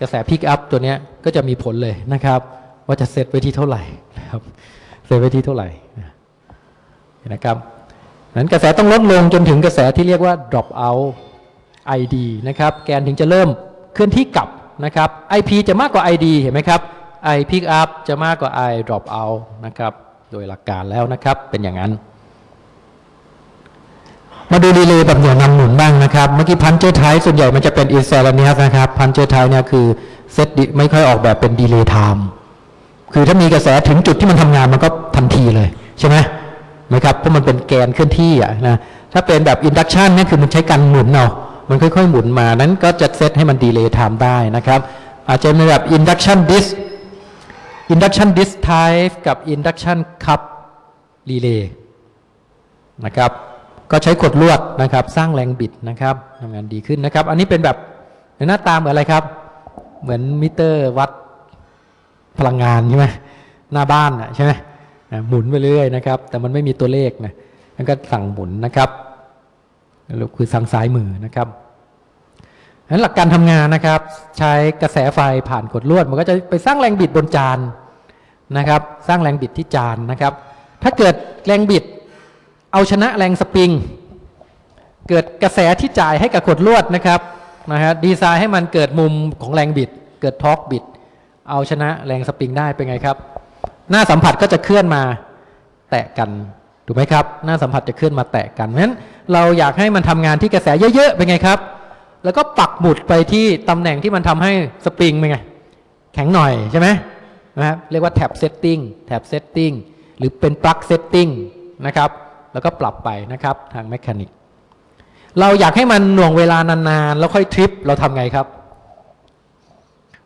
กระแส pick up ตัวเนี้ยก็จะมีผลเลยนะครับ ว่าจะเซตไว้ที่เท่าไหร่นะครับเซตไว้ที่เท่าไหร่ นะครับนั้นกระแสต้องลดลงจนถึงกระแสที่เรียกว่า drop out ID นะครับ แกนถึงจะเริ่มเคลื่อนที่กลับนะครับ IP จะมากกว่า ID เห็นไหมครับ I pick up จะมากกว่า I drop out นะครับ โดยหลักการแล้วนะครับ เป็นอย่างนั้น มาดูรีเลย์แบบเหนี่ยวนำหมุนบ้างนะครับ เมื่อกี้ plunger type ส่วนใหญ่มันจะเป็น instantaneous นะครับ plunger type เนี่ยคือเซตไม่ค่อยออกแบบเป็น delay time คือถ้ามีกระแสถึงจุดที่มันทำงานมันก็ทันทีเลยใช่ไหม ไหมครับเพราะมันเป็นแกนเคลื่อนที่อะนะถ้าเป็นแบบ induction เนี่ยคือมันใช้การหมุนเนาะมันค่อยๆ หมุนมานั้นก็จะเซตให้มัน delay time ได้นะครับ อาจจะเป็นแบบอินดักชันดิส induction disk type กับ induction cup relay นะครับ ก็ใช้ขดลวดนะครับ สร้างแรงบิดนะครับทำงานดีขึ้นนะครับ อันนี้เป็นแบบหน้าตาเหมือนอะไรครับ เหมือนมิเตอร์วัดพลังงานใช่ไหมหน้าบ้านอะใช่ไหม อะหมุนไปเรื่อยนะครับ แต่มันไม่มีตัวเลขนะมันก็สั่งหมุนนะครับคือสั่งซ้ายมือนะครับนั้นหลักการทำงานนะครับ ใช้กระแสไฟผ่านกดลวด มันก็จะไปสร้างแรงบิดบนจานนะครับ สร้างแรงบิดที่จานนะครับ ถ้าเกิดแรงบิดเอาชนะแรงสปริง เกิดกระแสที่จ่ายให้กับขดลวดนะครับนะฮะดีไซน์ให้มันเกิดมุมของแรงบิด เกิด torque บิด เอาชนะแรงสปริงได้เป็นไงครับ หน้าสัมผัสก็จะเคลื่อนมาแตะกันถูกไหมครับ หน้าสัมผัสจะเคลื่อนมาแตะกันเพราะฉะนั้นเราอยากให้มันทำงานที่กระแสเยอะๆเป็นไงครับ แล้วก็ปักหมุดไปที่ตำแหน่งที่มันทำให้สปริงเป็นไง แข็งหน่อยใช่ไหมนะครับเรียกว่า tap setting tap setting หรือเป็น plug setting นะครับ แล้วก็ปรับไปนะครับทาง mechanicเราอยากให้มันหน่วงเวลานานๆ แล้วค่อยทริปเราทำไงครับ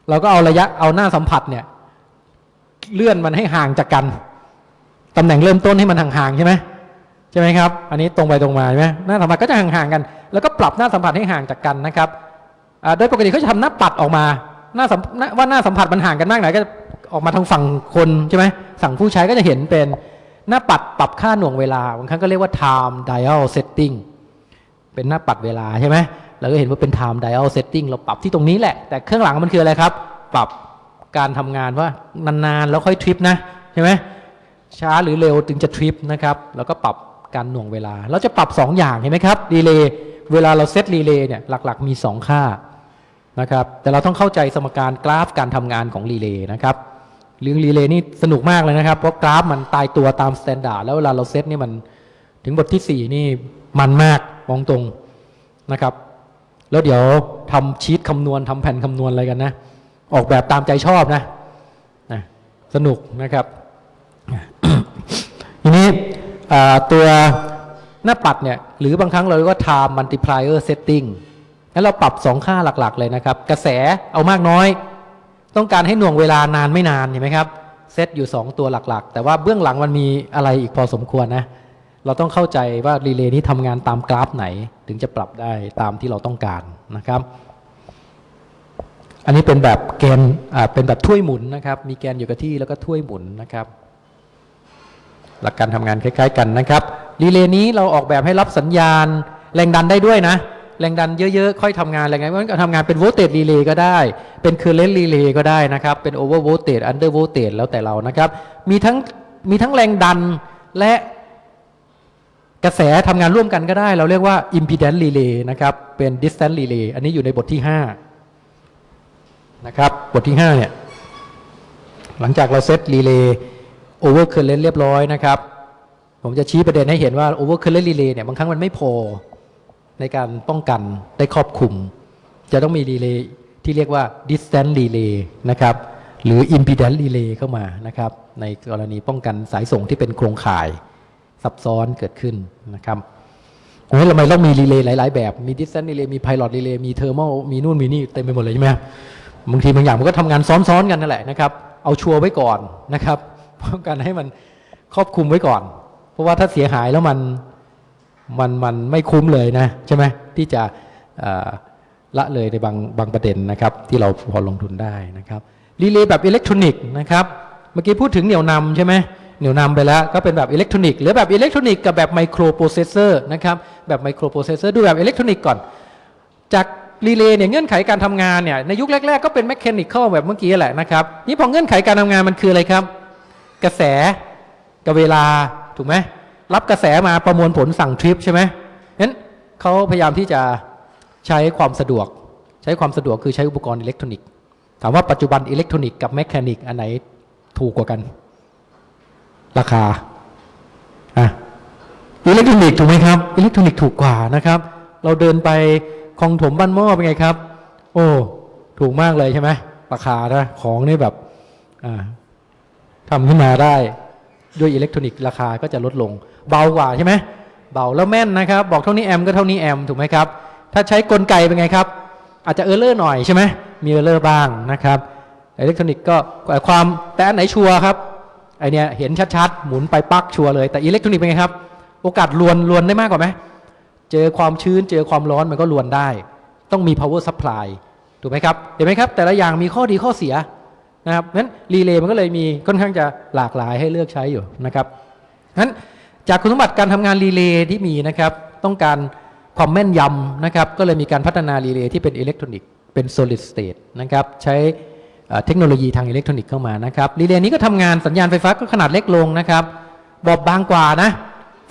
เราก็เอาระยะเอาหน้าสัมผัสเนี่ย เลื่อนมันให้ห่างจากกันตำแหน่งเริ่มต้นให้มันห่างๆใช่ไหมใช่ไหมครับ อันนี้ตรงไปตรงมาใช่ไหมหน้าสัมผัสก็จะห่างๆกัน แล้วก็ปรับหน้าสัมผัสให้ห่างจากกันนะครับโดยปกติเขาจะทำหน้าปัดออกมาหน้าสัมหน้าว่าหน้าสัมผัสมันห่างกันมากไหนก็ออกมาทางฝั่งคนใช่ไหมฝั่งผู้ใช้ก็จะเห็นเป็นหน้าปัดปรับค่าหน่วงเวลาบางครั้งก็เรียกว่า time dial setting เป็นหน้าปัดเวลาใช่ไหมเราก็เห็นว่าเป็น time dial setting เราปรับที่ตรงนี้แหละ แต่เบื้องหลังมันคืออะไรครับ ปรับ การทำงานว่านานๆแล้วค่อยทริปนะใช่ไหมช้าหรือเร็วถึงจะทริปนะครับแล้วก็ปรับการหน่วงเวลา เราจะปรับ 2 อย่างเห็นไหมครับรีเลย์เวลาเราเซตรีเลย์เนี่ยหลักๆ มี 2 ค่านะครับแต่เราต้องเข้าใจสมการกราฟการทำงานของรีเลย์นะครับเรื่องรีเลย์นี่สนุกมากเลยนะครับ เพราะกราฟมันตายตัวตาม standard แล้วเวลาเราเซตนี่มันถึงบทที่ 4 นี่มันมากมองตรงนะครับ แล้วเดี๋ยวทำชีตคำนวณทำแผ่นคำนวณอะไรกันนะ ออกแบบตามใจชอบนะนะสนุกนะครับ ทีนี้ตัวหน้าปัดเนี่ย หรือบางครั้งเรียกว่า time multiplier setting แล้วเราปรับ 2 ค่าหลัก ๆ เลยนะครับ กระแสเอามากน้อย ต้องการให้หน่วงเวลานานไม่นานเห็นไหมครับ เซตอยู่ 2 ตัวหลัก ๆ แต่ว่าเบื้องหลังมันมีอะไรอีกพอสมควรนะ เราต้องเข้าใจว่ารีเลย์นี้ทำงานตามกราฟไหน ถึงจะปรับได้ตามที่เราต้องการนะครับ อันนี้เป็นแบบแกนอ่าเป็นแบบถ้วยหมุนนะครับ มีแกนอยู่กับที่แล้วก็ถ้วยหมุนนะครับ หลักการทำงานคล้าย ๆ กันนะครับรีเลย์นี้เราออกแบบให้รับสัญญาณแรงดันได้ด้วยนะ แรงดันเยอะๆ ค่อยทำงานแรงดันก็ทำงานเป็น voltage relay ก็ได้ เป็น current relay ก็ได้นะครับ เป็น over voltage under voltage แล้วแต่เรานะครับ มีทั้งมีทั้งแรงดันและกระแสทำงานร่วมกันก็ได้ เราเรียกว่า impedance relay นะครับ เป็น distance relay อันนี้อยู่ในบทที่ 5 นะครับบทที่5เนี่ยหลังจากเราเซตรีเลย์ overcurrent เรียบร้อยนะครับ ผมจะชี้ประเด็นให้เห็นว่า overcurrent relay เนี่ยบางครั้งมันไม่พอในการป้องกันได้ครอบคลุม จะต้องมีรีเลย์ที่เรียกว่า distance relay นะครับหรือ impedance relay เข้ามานะครับในกรณีป้องกันสายส่งที่เป็นโครงข่ายซับซ้อนเกิดขึ้นนะครับโอ้ยทำไมต้องมีรีเลย์หลาย ๆ แบบ มี distance relay มี pilot relay มี thermo มีนู่นมีนี่เต็มไปหมดเลยใช่ไหมครับ บางทีบางอย่างมันก็ทำงานซ้อนๆกันนั่นแหละนะครับ เอาชัวร์ไว้ก่อนนะครับป้องกันให้มันครอบคลุมไว้ก่อน เพราะว่าถ้าเสียหายแล้วมันมันมันไม่คุ้มเลยนะใช่ไหมที่จะละเลยในบางบางประเด็นนะครับ ที่เราพอลงทุนได้นะครับรีเลย์แบบอิเล็กทรอนิกส์นะครับเมื่อกี้พูดถึงเหนี่ยวนำใช่ไหมเหนี่ยวนำไปแล้วก็เป็นแบบอิเล็กทรอนิกส์หรือแบบอิเล็กทรอนิกส์กับแบบไมโครโปรเซสเซอร์นะครับแบบไมโครโปรเซสเซอร์ดูแบบอิเล็กทรอนิกส์ก่อนจาก รีเลย์เนี่ยเงื่อนไขการทำงานเนี่ยในยุคแรก ๆ ก็เป็น mechanical แบบเมื่อกี้แหละนะครับนี่พอเงื่อนไขการทำงานมันคืออะไรครับ กระแสกับเวลาถูกไหมรับกระแสมาประมวลผลสั่งทริปใช่ไหมงั้นเขาพยายามที่จะใช้ความสะดวก ใช้ความสะดวกคือใช้อุปกรณ์อิเล็กทรอนิกส์ถามว่าปัจจุบันอิเล็กทรอนิกส์กับ mechanic อันไหนถูกกว่ากัน ราคาอะอิเล็กทรอนิกส์ถูกไหมครับอิเล็กทรอนิกส์ถูกกว่านะครับ เราเดินไป คลองถมบ้านหม้อเป็นไงครับ โอ้ ถูกมากเลยใช่ไหมราคานะของนี่แบบทำขึ้นมาได้ด้วยอิเล็กทรอนิกส์ราคาก็จะลดลง เบากว่าใช่ไหมเบาแล้วแม่นนะครับ บอกเท่านี้แอมป์ก็เท่านี้แอมป์ถูกไหมครับ ถ้าใช้กลไกเป็นไงครับ อาจจะ error หน่อยใช่ไหมมี error บ้างนะครับอิเล็กทรอนิกส์ก็ความแต่อันไหนชัวร์ครับไอ้เนี้ยเห็นชัดๆ หมุนไปปักชัวร์เลยแต่อิเล็กทรอนิกส์เป็นไงครับ โอกาสรวนรวนได้มากกว่าไหม เจอความชื้นเจอความร้อนมันก็รวนได้ ต้องมี power supply ถูกไหมครับเห็นไหมครับ แต่ละอย่างมีข้อดีข้อเสียนะครับงั้นรีเลย์มันก็เลยมีค่อนข้างจะหลากหลายให้เลือกใช้อยู่นะครับงั้นจากคุณสมบัติการทำงานรีเลย์ที่มีนะครับ ต้องการความแม่นยำนะครับ ก็เลยมีการพัฒนารีเลย์ที่เป็นอิเล็กทรอนิกส์เป็น solid state นะครับ ใช้เอ่อเทคโนโลยีทางอิเล็กทรอนิกส์เข้ามานะครับรีเลย์นี้ก็ทำงานสัญญาณไฟฟ้าก็ขนาดเล็กลงนะครับ บอบบางกว่านะ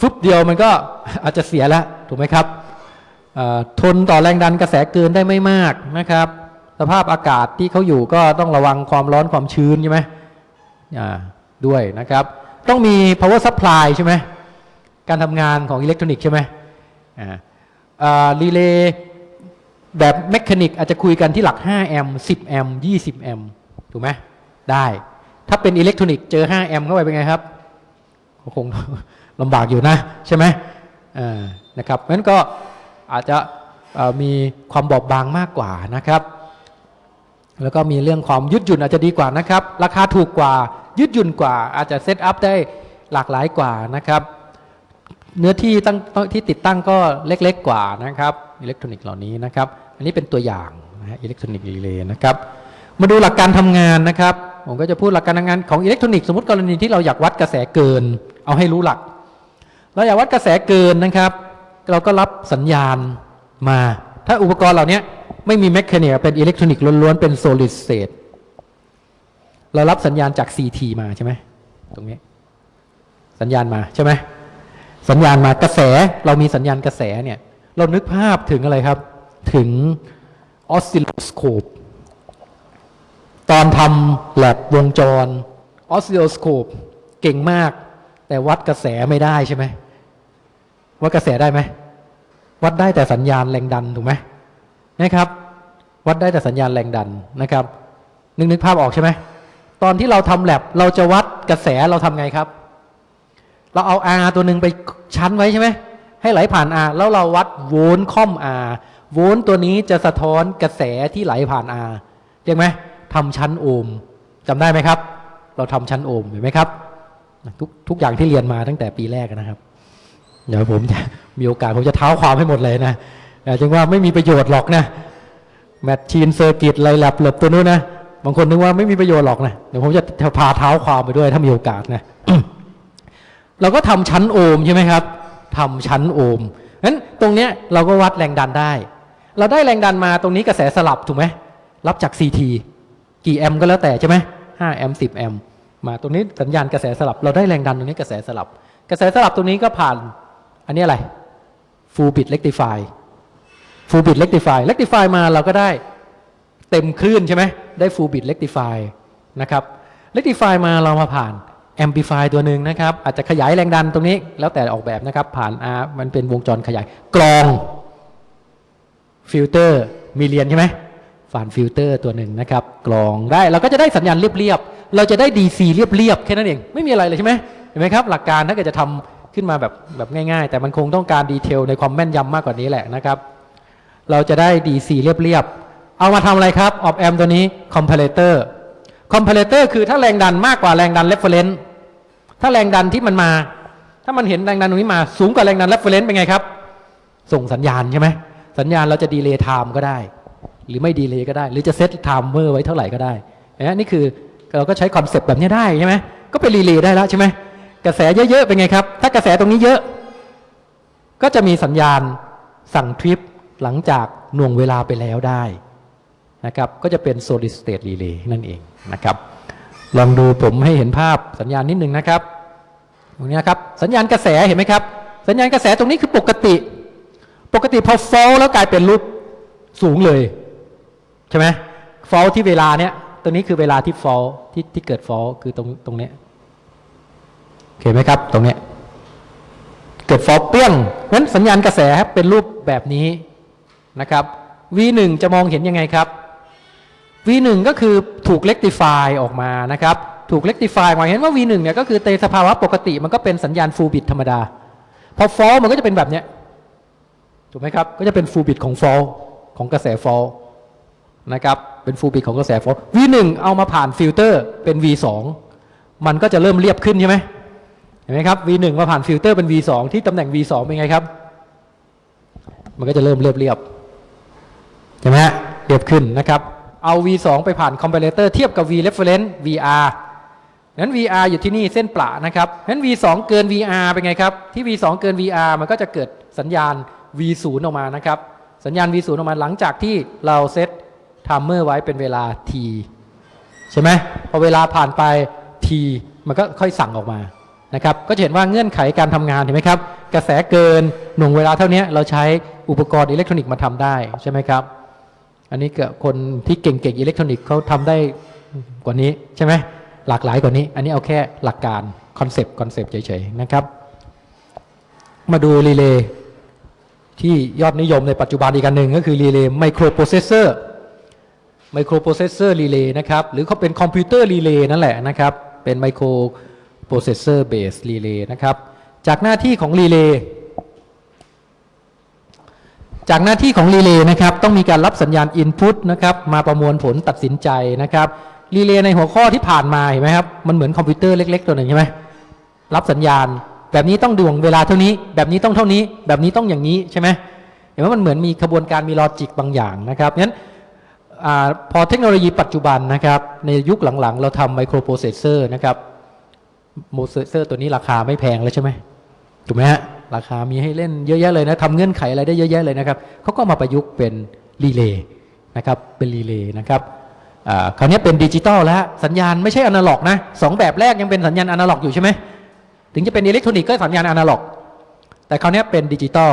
ฟึบเดียวมันก็อาจจะเสียแล้วถูกไหมครับทนต่อแรงดันกระแสเกินได้ไม่มากนะครับ สภาพอากาศที่เขาอยู่ก็ต้องระวังความร้อนความชื้นใช่ไหมอ่าด้วยนะครับ ต้องมี power supply ใช่ไหมการทำงานของอิเล็กทรอนิกส์ใช่ไหมอ่ารีเลย์แบบ mechanic อาจจะคุยกันที่หลัก 5 แอมป์ 10 แอมป์ 20 แอมป์ ถูกไหม ได้ ถ้าเป็นอิเล็กทรอนิกส์เจอ 5 แอมป์เข้าไปเป็นไงครับก็คง ลำบากอยู่นะใช่ไหมนะครับงั้นก็อาจจะมีความบอบบางมากกว่านะครับ แล้วก็มีเรื่องความยืดหยุ่นอาจจะดีกว่านะครับ ราคาถูกกว่ายืดหยุ่นกว่า อาจจะ setup ได้หลากหลายกว่านะครับ เนื้อที่ตั้งที่ติดตั้งก็เล็กๆกว่านะครับอิเล็กทรอนิกส์เหล่านี้นะครับ อันนี้เป็นตัวอย่างนะอิเล็กทรอนิกส์รีเลย์นะครับ มาดูหลักการทำงานนะครับ ผมก็จะพูดหลักการทำงานของอิเล็กทรอนิกส์สมมติกรณีที่เราอยากวัดกระแสเกิน เอาให้รู้หลัก เราอยากวัดกระแสเกินนะครับ เราก็รับสัญญาณมา ถ้าอุปกรณ์เหล่านี้ไม่มี mechanic เป็นอิเล็กทรอนิกส์ล้วนๆ เป็น solid state เรารับสัญญาณจาก CT มาใช่ไหมตรงนี้ สัญญาณมาใช่ไหมสัญญาณมากระแสเรามีสัญญาณกระแสเนี่ย เรานึกภาพถึงอะไรครับ ถึงออสซิลโลสโคปตอนทำแลบวงจรออสซิลโลสโคปเก่งมาก แต่วัดกระแสไม่ได้ใช่ไหม วัดกระแสได้ไหมวัดได้แต่สัญญาณแรงดันถูกไหมนะครับ วัดได้แต่สัญญาณแรงดันนะครับ นึกนึกภาพออกใช่ไหมตอนที่เราทำแลบเราจะวัดกระแสเราทำไงครับ เราเอา R ตัวหนึ่งไปชั้นไว้ใช่ไหมให้ไหลผ่าน R แล้วเราวัดโวลต์ค่อม R โวลต์ตัวนี้จะสะท้อนกระแสที่ไหลผ่าน R เรียกไหมทำชั้นโอห์มจำได้ไหมครับ เราทำชั้นโอห์มเห็นไหมครับทุกทุกอย่างที่เรียนมาตั้งแต่ปีแรกนะครับ เดี๋ยวผมจะมีโอกาสผมจะเท้าความให้หมดเลยนะจึงว่าไม่มีประโยชน์หรอกนะแมชชีนเซอร์กิตไรแลบหลบตัวนู้นนะบางคนนึกว่าไม่มีประโยชน์หรอกนะเดี๋ยวผมจะพาเท้าความไปด้วยถ้ามีโอกาสนะเราก็ทำชั้นโอห์มใช่ไหมครับทำชั้นโอห์มนั้นตรงเนี้ยเราก็วัดแรงดันได้ เราได้แรงดันมาตรงนี้กระแสสลับถูกไหมรับจาก CT กี่แอมป์ก็แล้วแต่ใช่ไหมห้าแอมป์สิบแอมป์มาตรงนี้สัญญาณกระแสสลับ เราได้แรงดันตรงนี้กระแสสลับ กระแสสลับตรงนี้ก็ผ่าน อันนี้อะไร full bridge rectify full bridge rectify rectify มาเราก็ได้เต็มคลื่นใช่ไหมได้ full bridge rectify นะครับ rectify มาเรามาผ่าน amplify ตัวหนึ่งนะครับ อาจจะขยายแรงดันตรงนี้ แล้วแต่ออกแบบนะครับ ผ่าน R มันเป็นวงจรขยาย กรอง ฟิลเตอร์ มีเรียนใช่ไหมผ่านฟิลเตอร์ตัวหนึ่งนะครับ กรองได้เราก็จะได้สัญญาณเรียบๆเราจะได้ DC เรียบๆแค่นั้นเอง ไม่มีอะไรเลยใช่ไหมเห็นไหมครับ หลักการถ้าเกิดจะทำขึ้นมาแบบแบบง่ายๆ แต่มันคงต้องการ detail ในความแม่นยำมากกว่านี้แหละนะครับ เราจะได้ DC เรียบๆ เอามาทำอะไรครับออ p แอมตัวนี้ comparator comparator คือถ้าแรงดันมากกว่าแรงดัน reference ถ้าแรงดันที่มันมา ถ้ามันเห็นแรงดันตรงนี้มาสูงกว่าแรงดัน reference เป็นไงครับ ส่งสัญญาณใช่ไหมสัญญาณเราจะ delay time ก็ได้ หรือไม่ delay ก็ได้ หรือจะ set timer ไว้เท่าไหร่ก็ได้นี่คือเราก็ใช้ concept แบบนี้ได้ใช่ไหมก็เป็นรีเลย์ได้แล้วใช่ไหม กระแสเยอะๆเป็นไงครับ ถ้ากระแสตรงนี้เยอะ ก็จะมีสัญญาณสั่งทริปหลังจากหน่วงเวลาไปแล้วได้นะครับก็จะเป็น solid state relay นั่นเองนะครับ ลองดูผมให้เห็นภาพสัญญาณนิดนึงนะครับ ตรงนี้นะครับสัญญาณกระแสเห็นไหมครับ สัญญาณกระแสตรงนี้คือปกติ ปกติพอ fault แล้วกลายเป็นรูปสูงเลย ใช่ไหม fall ที่เวลาเนี้ยตัวนี้คือเวลาที่ fall ที่ที่เกิด fall คือตรงตรงเนี้ย เห็นไหมครับ ตรงนี้เกิดฟอเปี้ยงนั้นสัญญาณกระแสเป็นรูปแบบนี้นะครับ V1 จะมองเห็นยังไงครับ V1 ก็คือถูก rectify ออกมานะครับ ถูก rectify มายเห็นว่า V1 เนี่ยก็คือในสภาวะปกติมันก็เป็นสัญญาณ full bit ธรรมดา พอ fault มันก็จะเป็นแบบเนี้ยถูกไหมครับ ก็จะเป็น full bridge ของ fault ของกระแส fault นะครับ เป็น full bridge ของกระแส fault V1 เอามาผ่านฟิลเตอร์เป็น V2 มันก็จะเริ่มเรียบขึ้นใช่ไหม เห็นไหมครับ V1 มาผ่านฟิลเตอร์เป็น V2 ที่ตำแหน่ง V2 เป็นไงครับ มันก็จะเริ่มเรียบเรียบใช่ไหมฮะเรียบขึ้นนะครับ เอา V2 ไปผ่านคอม p พ r เตอร์เทียบกับ V reference VR นั้น VR อยู่ที่นี่เส้นประนะครับนั้น V2 เกิน VR เป็นไงครับ ที่ V2 เกิน VR มันก็จะเกิดสัญญาณ V0 ออกมานะครับ สัญญาณ V0 ออกมาหลังจากที่เรา set timer ไว้เป็นเวลา T ใช่ไหมพอเวลาผ่านไป T มันก็ค่อยสั่งออกมา นะครับก็จะเห็นว่าเงื่อนไขการทำงานเห็นไหมครับ กระแสเกินหน่วงเวลาเท่านี้เราใช้อุปกรณ์อิเล็กทรอนิกส์มาทำได้ใช่ไหมครับ อันนี้ก็คนที่เก่งๆอิเล็กทรอนิกส์เขาทำได้กว่านี้ใช่ไหมหลากหลายกว่านี้ อันนี้เอาแค่หลักการ concept concept เฉยๆนะครับ มาดูรีเลย์ที่ยอดนิยมในปัจจุบันอีกอันหนึ่งก็คือรีเลย์ไมโครโปรเซสเซอร์ไมโครโปรเซสเซอร์รีเลย์นะครับหรือเขาเป็นคอมพิวเตอร์รีเลย์นั่นแหละนะครับเป็น microprocessor based relay นะครับ จากหน้าที่ของรีเลย์จากหน้าที่ของรีเลย์นะครับต้องมีการรับสัญญาณ Input นะครับมาประมวลผลตัดสินใจนะครับรีเลย์ในหัวข้อที่ผ่านมาเห็นไหมครับมันเหมือนคอมพิวเตอร์เล็ก ๆ ตัวหนึ่งใช่ไหมรับสัญญาณ แบบนี้ต้องหน่วงเวลาเท่านี้ แบบนี้ต้องเท่านี้ แบบนี้ต้องอย่างนี้ใช่ไหมเห็นว่ามันเหมือนมีกระบวนการมี logic บางอย่างนะครับงั้นอพอเทคโนโลยีปัจจุบันนะครับในยุคหลังๆ เราทำไมโครโปรเซสเซอร์นะครับ โปรเซสเซอร์ตัวนี้ราคาไม่แพงแล้วใช่ไหมถูกไหมฮะราคามีให้เล่นเยอะแยะเลยนะทำเงื่อนไขอะไรได้เยอะแยะเลยนะครับเขาก็มาประยุกต์เป็นรีเลย์นะครับเป็นรีเลย์นะครับคราวนี้เป็นดิจิตอลแล้วสัญญาณไม่ใช่อนาล็อกนะสองแบบแรกยังเป็นสัญญาณอนาล็อกอยู่ใช่ไหมถึงจะเป็นอิเล็กทรอนิกส์ก็สัญญาณอนาล็อก แต่คราวนี้เป็นดิจิตอล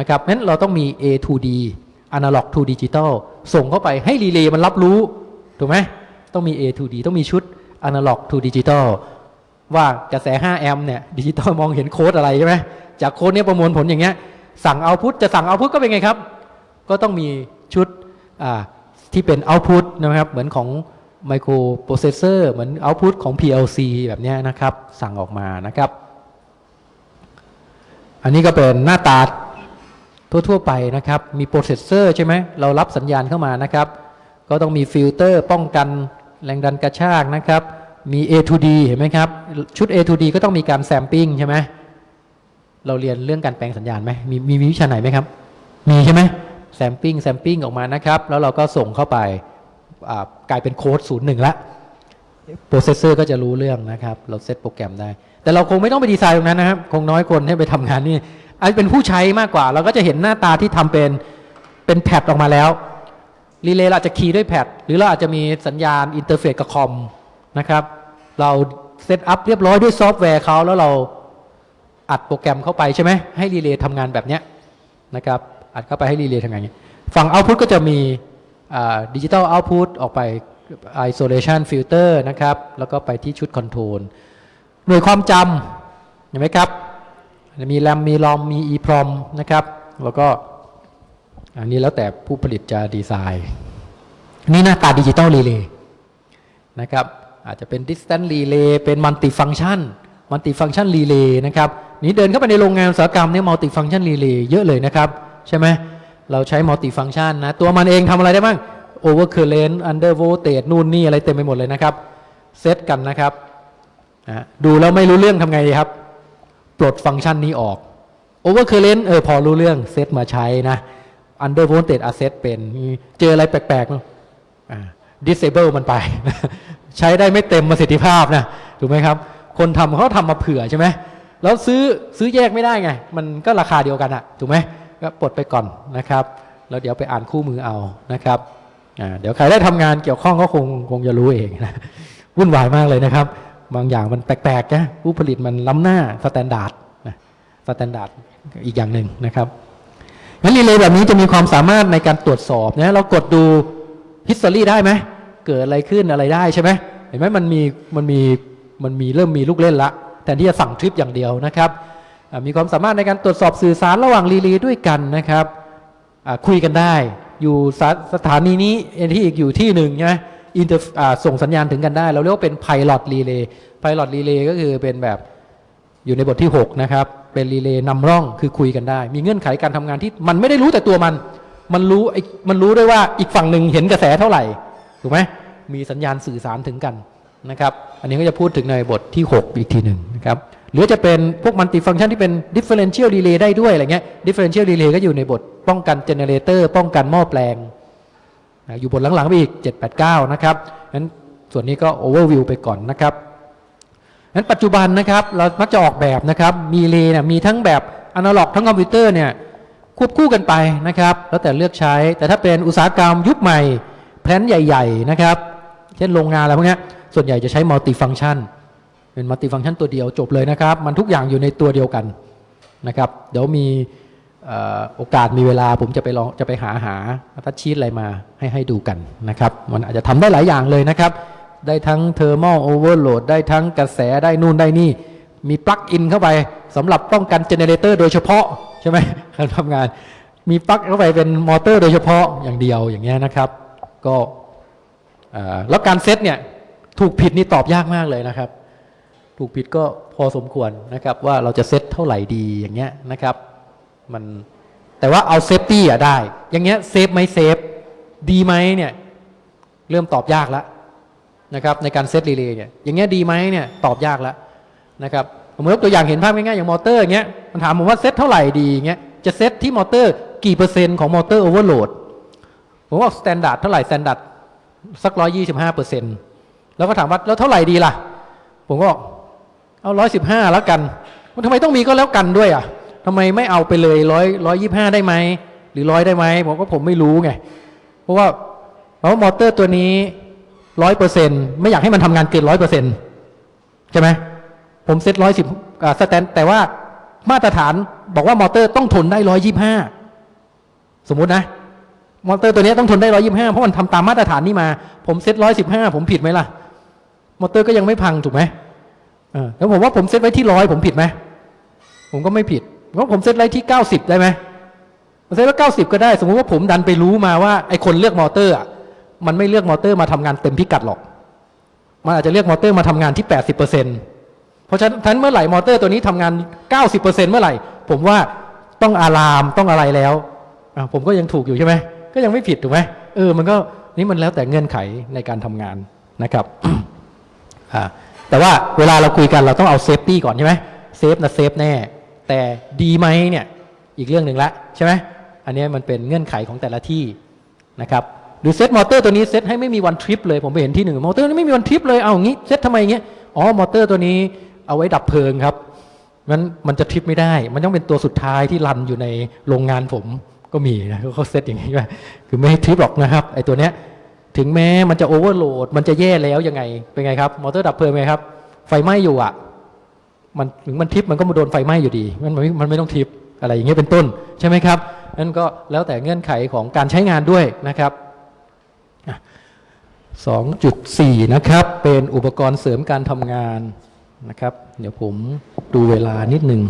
นะครับนั้นเราต้องมี A to D analog to digital ส่งเข้าไปให้รีเลย์มันรับรู้ถูกไหมต้องมี A to D ต้องมีชุด analog to digital ว่ากระแส 5 แอมป์เนี่ยดิจิตอลมองเห็นโค้ดอะไรใช่ไหมจากโค้ดเนี้ยประมวลผลอย่างเงี้ย สั่ง output จะสั่ง output ก็เป็นไงครับ ก็ต้องมีชุดที่เป็น output นะครับ เหมือนของไมโครโปรเซสเซอร์เหมือน output ของ PLC แบบเนี้ยนะครับ สั่งออกมานะครับ อันนี้ก็เป็นหน้าตาทั่วๆไปนะครับ มีโปรเซสเซอร์ใช่ไหมเรารับสัญญาณเข้ามานะครับ ก็ต้องมีฟิลเตอร์ป้องกันแรงดันกระชากนะครับ มี A to D เห็นไหมครับ ชุด A to D ก็ต้องมีการ sampling ใช่ไหมเราเรียนเรื่องการแปลงสัญญาณไหมมีมีวิชาไหนไหมครับ มีใช่ไหม sampling sampling ออกมานะครับ แล้วเราก็ส่งเข้าไปกลายเป็นโค้ดศูนย์หนึ่งละโปรเซสเซอร์ก็จะรู้เรื่องนะครับ เราเซตโปรแกรมได้ แต่เราคงไม่ต้องไปดีไซน์ตรงนั้นนะครับ คงน้อยคนให้ไปทำงานนี่อันเป็นผู้ใช้มากกว่า เราก็จะเห็นหน้าตาที่ทำเป็นเป็น pad ออกมาแล้วรีเลย์เราอาจจะ key ด้วย pad หรือเราอาจจะมีสัญญาณ interface กับคอม นะครับ เรา set up เรียบร้อยด้วยซอฟต์แวร์เขาแล้วเราอัดโปรแกรมเข้าไปใช่ไหมให้รีเลย์ทำงานแบบเนี้ยนะครับ อัดเข้าไปให้รีเลย์ทำงานอย่างนี้ฝั่ง output ก็จะมี digital output ออกไป isolation filter นะครับ แล้วก็ไปที่ชุด control หน่วยความจำเห็นไหมครับ มีแรมมี ROM มี EEPROM นะครับ แล้วก็อันนี้แล้วแต่ผู้ผลิตจะดีไซน์ นี่หน้าตา digital relay นะครับ อาจจะเป็น distance relay เป็น multi function multi function relay นะครับนี้เดินเข้าไปในโรงงานอุตสาหกรรมเนี่ยมัลติฟัง c t ชันรีเลย์เยอะเลยนะครับ ใช่ไหมเราใช้มัลติฟัง c t ชันนะ ตัวมันเองทำอะไรได้บ้าง overcurrent undervoltage นู่นนี่อะไรเต็มไปหมดเลยนะครับเซตกันนะครับอะดูแล้วไม่รู้เรื่องทำไงดีครับ ปลดฟังก์ชันนี้ออก overcurrent เออพอรู้เรื่องเซตมาใช้นะ undervoltage อะเซตเป็น เจออะไรแปลกๆมั้งอ่า disable มันไป ใช้ได้ไม่เต็มประสิทธิภาพนะถูกไหมครับ คนทำเขาทำมาเผื่อใช่ไหมแล้วซื้อซื้อแยกไม่ได้ไง มันก็ราคาเดียวกันอะถูกไหมก็ปลดไปก่อนนะครับแล้วเดี๋ยวไปอ่านคู่มือเอานะครับเดี๋ยวใครได้ทำงานเกี่ยวข้องก็คงคงจะรู้เองนะวุ่นวายมากเลยนะครับ บางอย่างมันแปลกๆนะผู้ผลิตมันล้ำหน้า standard นะ standard อีกอย่างหนึ่งนะครับงั้นรีเลย์แบบนี้จะมีความสามารถในการตรวจสอบนะเรากดดู history ได้ไหม เกิดอะไรขึ้นอะไรได้ใช่ไหมเห็นไหมมันมีมันมีมันมีเริ่มมีลูกเล่นละแทนที่จะสั่งทริปอย่างเดียวนะครับมีความสามารถในการตรวจสอบสื่อสารระหว่างรีเลย์ด้วยกันนะครับคุยกันได้ อยู่สถานีนี้เอ็นที่อีกอยู่ที่หนึ่งใช่ไหมอินเตอร์ส่งสัญญาณถึงกันได้ เราเรียกว่าเป็น Pilot Relay Pilot Relay ก็คือเป็นแบบอยู่ในบทที่ 6 นะครับ เป็นรีเลย์นำร่องคือคุยกันได้ มีเงื่อนไขการทำงานที่มันไม่ได้รู้แต่ตัวมัน มันรู้มันรู้ด้วยว่าอีกฝั่งหนึ่งเห็นกระแสเท่าไหร่ ถูกไหมมีสัญญาณสื่อสารถึงกันนะครับ อันนี้ก็จะพูดถึงในบทที่ 6 อีกทีหนึ่งนะครับหรือจะเป็นพวกมัลติฟัง c t ชันที่เป็น differential relay ได้ด้วยอะไรเงี้ย differential relay ก็อยู่ในบทป้องกัน generator ป้องกันหม้อแปลงนะอยู่บทหลังๆไปอีก 789 นะครับงั้นส่วนนี้ก็ overview ไปก่อนนะครับนั้นปัจจุบันนะครับ เรามักจะออกแบบนะครับ รีเลย์เนี่ยมีทั้งแบบอนาล็อกทั้งคอมพิวเตอร์เนี่ยควบคู่กันไปนะครับ แล้วแต่เลือกใช้แต่ถ้าเป็นอุตสาหกรรมยุคใหม่ plant ใหญ่ ๆ นะครับ เช่นโรงงานอะไรพวกนี้ส่วนใหญ่จะใช้ multifunction เป็น multifunction ตัวเดียวจบเลยนะครับ มันทุกอย่างอยู่ในตัวเดียวกันนะครับ เดี๋ยวมีโอกาสมีเวลาผมจะไปลองจะไปหาหา data sheet อะไรมาให้ให้ดูกันนะครับ มันอาจจะทำได้หลายอย่างเลยนะครับ ได้ทั้งเทอร์ม l โอเวอร์โหลดได้ทั้งกระแสได้นู่นได้นี่ มี plug-in เข้าไปสำหรับป้องกัน generator โดยเฉพาะใช่ไหมการทำงาน มีปลั๊กเข้าไปเป็นมอเตอร์โดยเฉพาะอย่างเดียวอย่างเงี้ยนะครับ ก็แล้วการเซตเนี่ยถูกผิดนี่ตอบยากมากเลยนะครับ ถูกผิดก็พอสมควรนะครับว่าเราจะเซตเท่าไหร่ดีอย่างเงี้ยนะครับมันแต่ว่าเอา safety อะได้ อย่างเงี้ย safe ไหม safe ดีไหมเนี่ยเริ่มตอบยากแล้วนะครับในการเซตรีเลย์เนี่ยอย่างเงี้ยดีไหมเนี่ยตอบยากแล้วนะครับผมยกตัวอย่างเห็นภาพง่ายๆอย่างมอเตอร์อย่างเงี้ยมันถามผมว่าเซตเท่าไหร่ดีอย่างเงี้ยจะเซตที่มอเตอร์กี่เปอร์เซ็นต์ของมอเตอร์ overload ผมว่า standard เท่าไหร่ standardสักร้อยยี่สิบห้าเปอร์เซ็นต์แล้วก็ถามว่าแล้วเท่าไหร่ดีล่ะ ผมก็บอกเอาร้อยสิบห้าแล้วกัน มันทำไมต้องมีก็แล้วกันด้วยอะทำไมไม่เอาไปเลยร้อยร้อยยี่ห้าได้ไหมหรือร้อยได้ไหมผมก็ผมไม่รู้ไง เพราะว่าเพราะมอเตอร์ตัวนี้ร้อยเปอร์เซ็นไม่อยากให้มันทำงานเกินร้อยเปอร์เซ็นใช่ไหมผมเซ็ตร้อยสิบสแตนแต่ว่ามาตรฐานบอกว่ามอเตอร์ต้องทนได้ร้อยยี่ห้าสมมุตินะ มอเตอร์ตัวนี้ต้องทนได้ร้อยยี่สิบห้าเพราะมันทำตามมาตรฐานนี่มา ผมเซ็ตร้อยสิบห้าผมผิดไหมล่ะ มอเตอร์ก็ยังไม่พังถูกไหมแล้วผมว่าผมเซ็ตไว้ที่ร้อยผมผิดไหม ผมก็ไม่ผิดเพราะผมเซ็ตไว้ที่เก้าสิบได้ไหมผมเซ็ตไว้เก้าสิบก็ได้ สมมติว่าผมดันไปรู้มาว่าไอ้คนเลือกมอเตอร์อะมันไม่เลือกมอเตอร์มาทำงานเต็มพิกัดหรอก มันอาจจะเลือกมอเตอร์มาทำงานที่80เปอร์เซ็นต์เพราะฉะนั้นเมื่อไหร่มอเตอร์ตัวนี้ทำงาน90เปอร์เซ็นต์เมื่อไหร่ ผมว่าต้อง alarm ต้องอะไรแล้วผมก็ยังถูกอยู่ใช่ไหม ก็ยังไม่ผิดถูกไหมเออมันก็นี่มันแล้วแต่เงื่อนไขในการทำงานนะครับแต่ว่าเวลาเราคุยกันเราต้องเอา safety ก่อนใช่ไหม safe นะ safe แน่ แต่ดีไหมเนี่ยอีกเรื่องหนึ่งละใช่ไหมอันนี้มันเป็นเงื่อนไขของแต่ละที่นะครับหรือเซตมอเตอร์ตัวนี้เซตให้ไม่มีวันทริปเลยผมไปเห็นที่หนึ่งมอเตอร์นี้ไม่มีวันทริปเลยเอาอย่างนี้เซตทำไมอย่างเงี้ยอ๋อมอเตอร์ตัวนี้เอาไว้ดับเพลิงครับมันมันจะทริปไม่ได้ มันต้องเป็นตัวสุดท้ายที่ run อยู่ในโรงงานผม ก็มีนะเขาเซตอย่างนี้ว่าคือไม่ให้ทริปหรอกนะครับไอ้ตัวเนี้ยถึงแม้มันจะ overload มันจะแย่แล้วยังไงเป็นไงครับมอเตอร์ดับเพลิงไงครับ ไฟไหม้อยู่อะมันถึงมันทริปมันก็มาโดนไฟไหม้อยู่ดี มันม่มันไม่ต้องทริปอะไรอย่างเงี้ยเป็นต้นใช่ไหมครับนั่นก็แล้วแต่เงื่อนไขของการใช้งานด้วยนะครับ 2.4 นะครับ เป็นอุปกรณ์เสริมการทำงานนะครับ เดี๋ยวผมดูเวลานิดหนึ่ง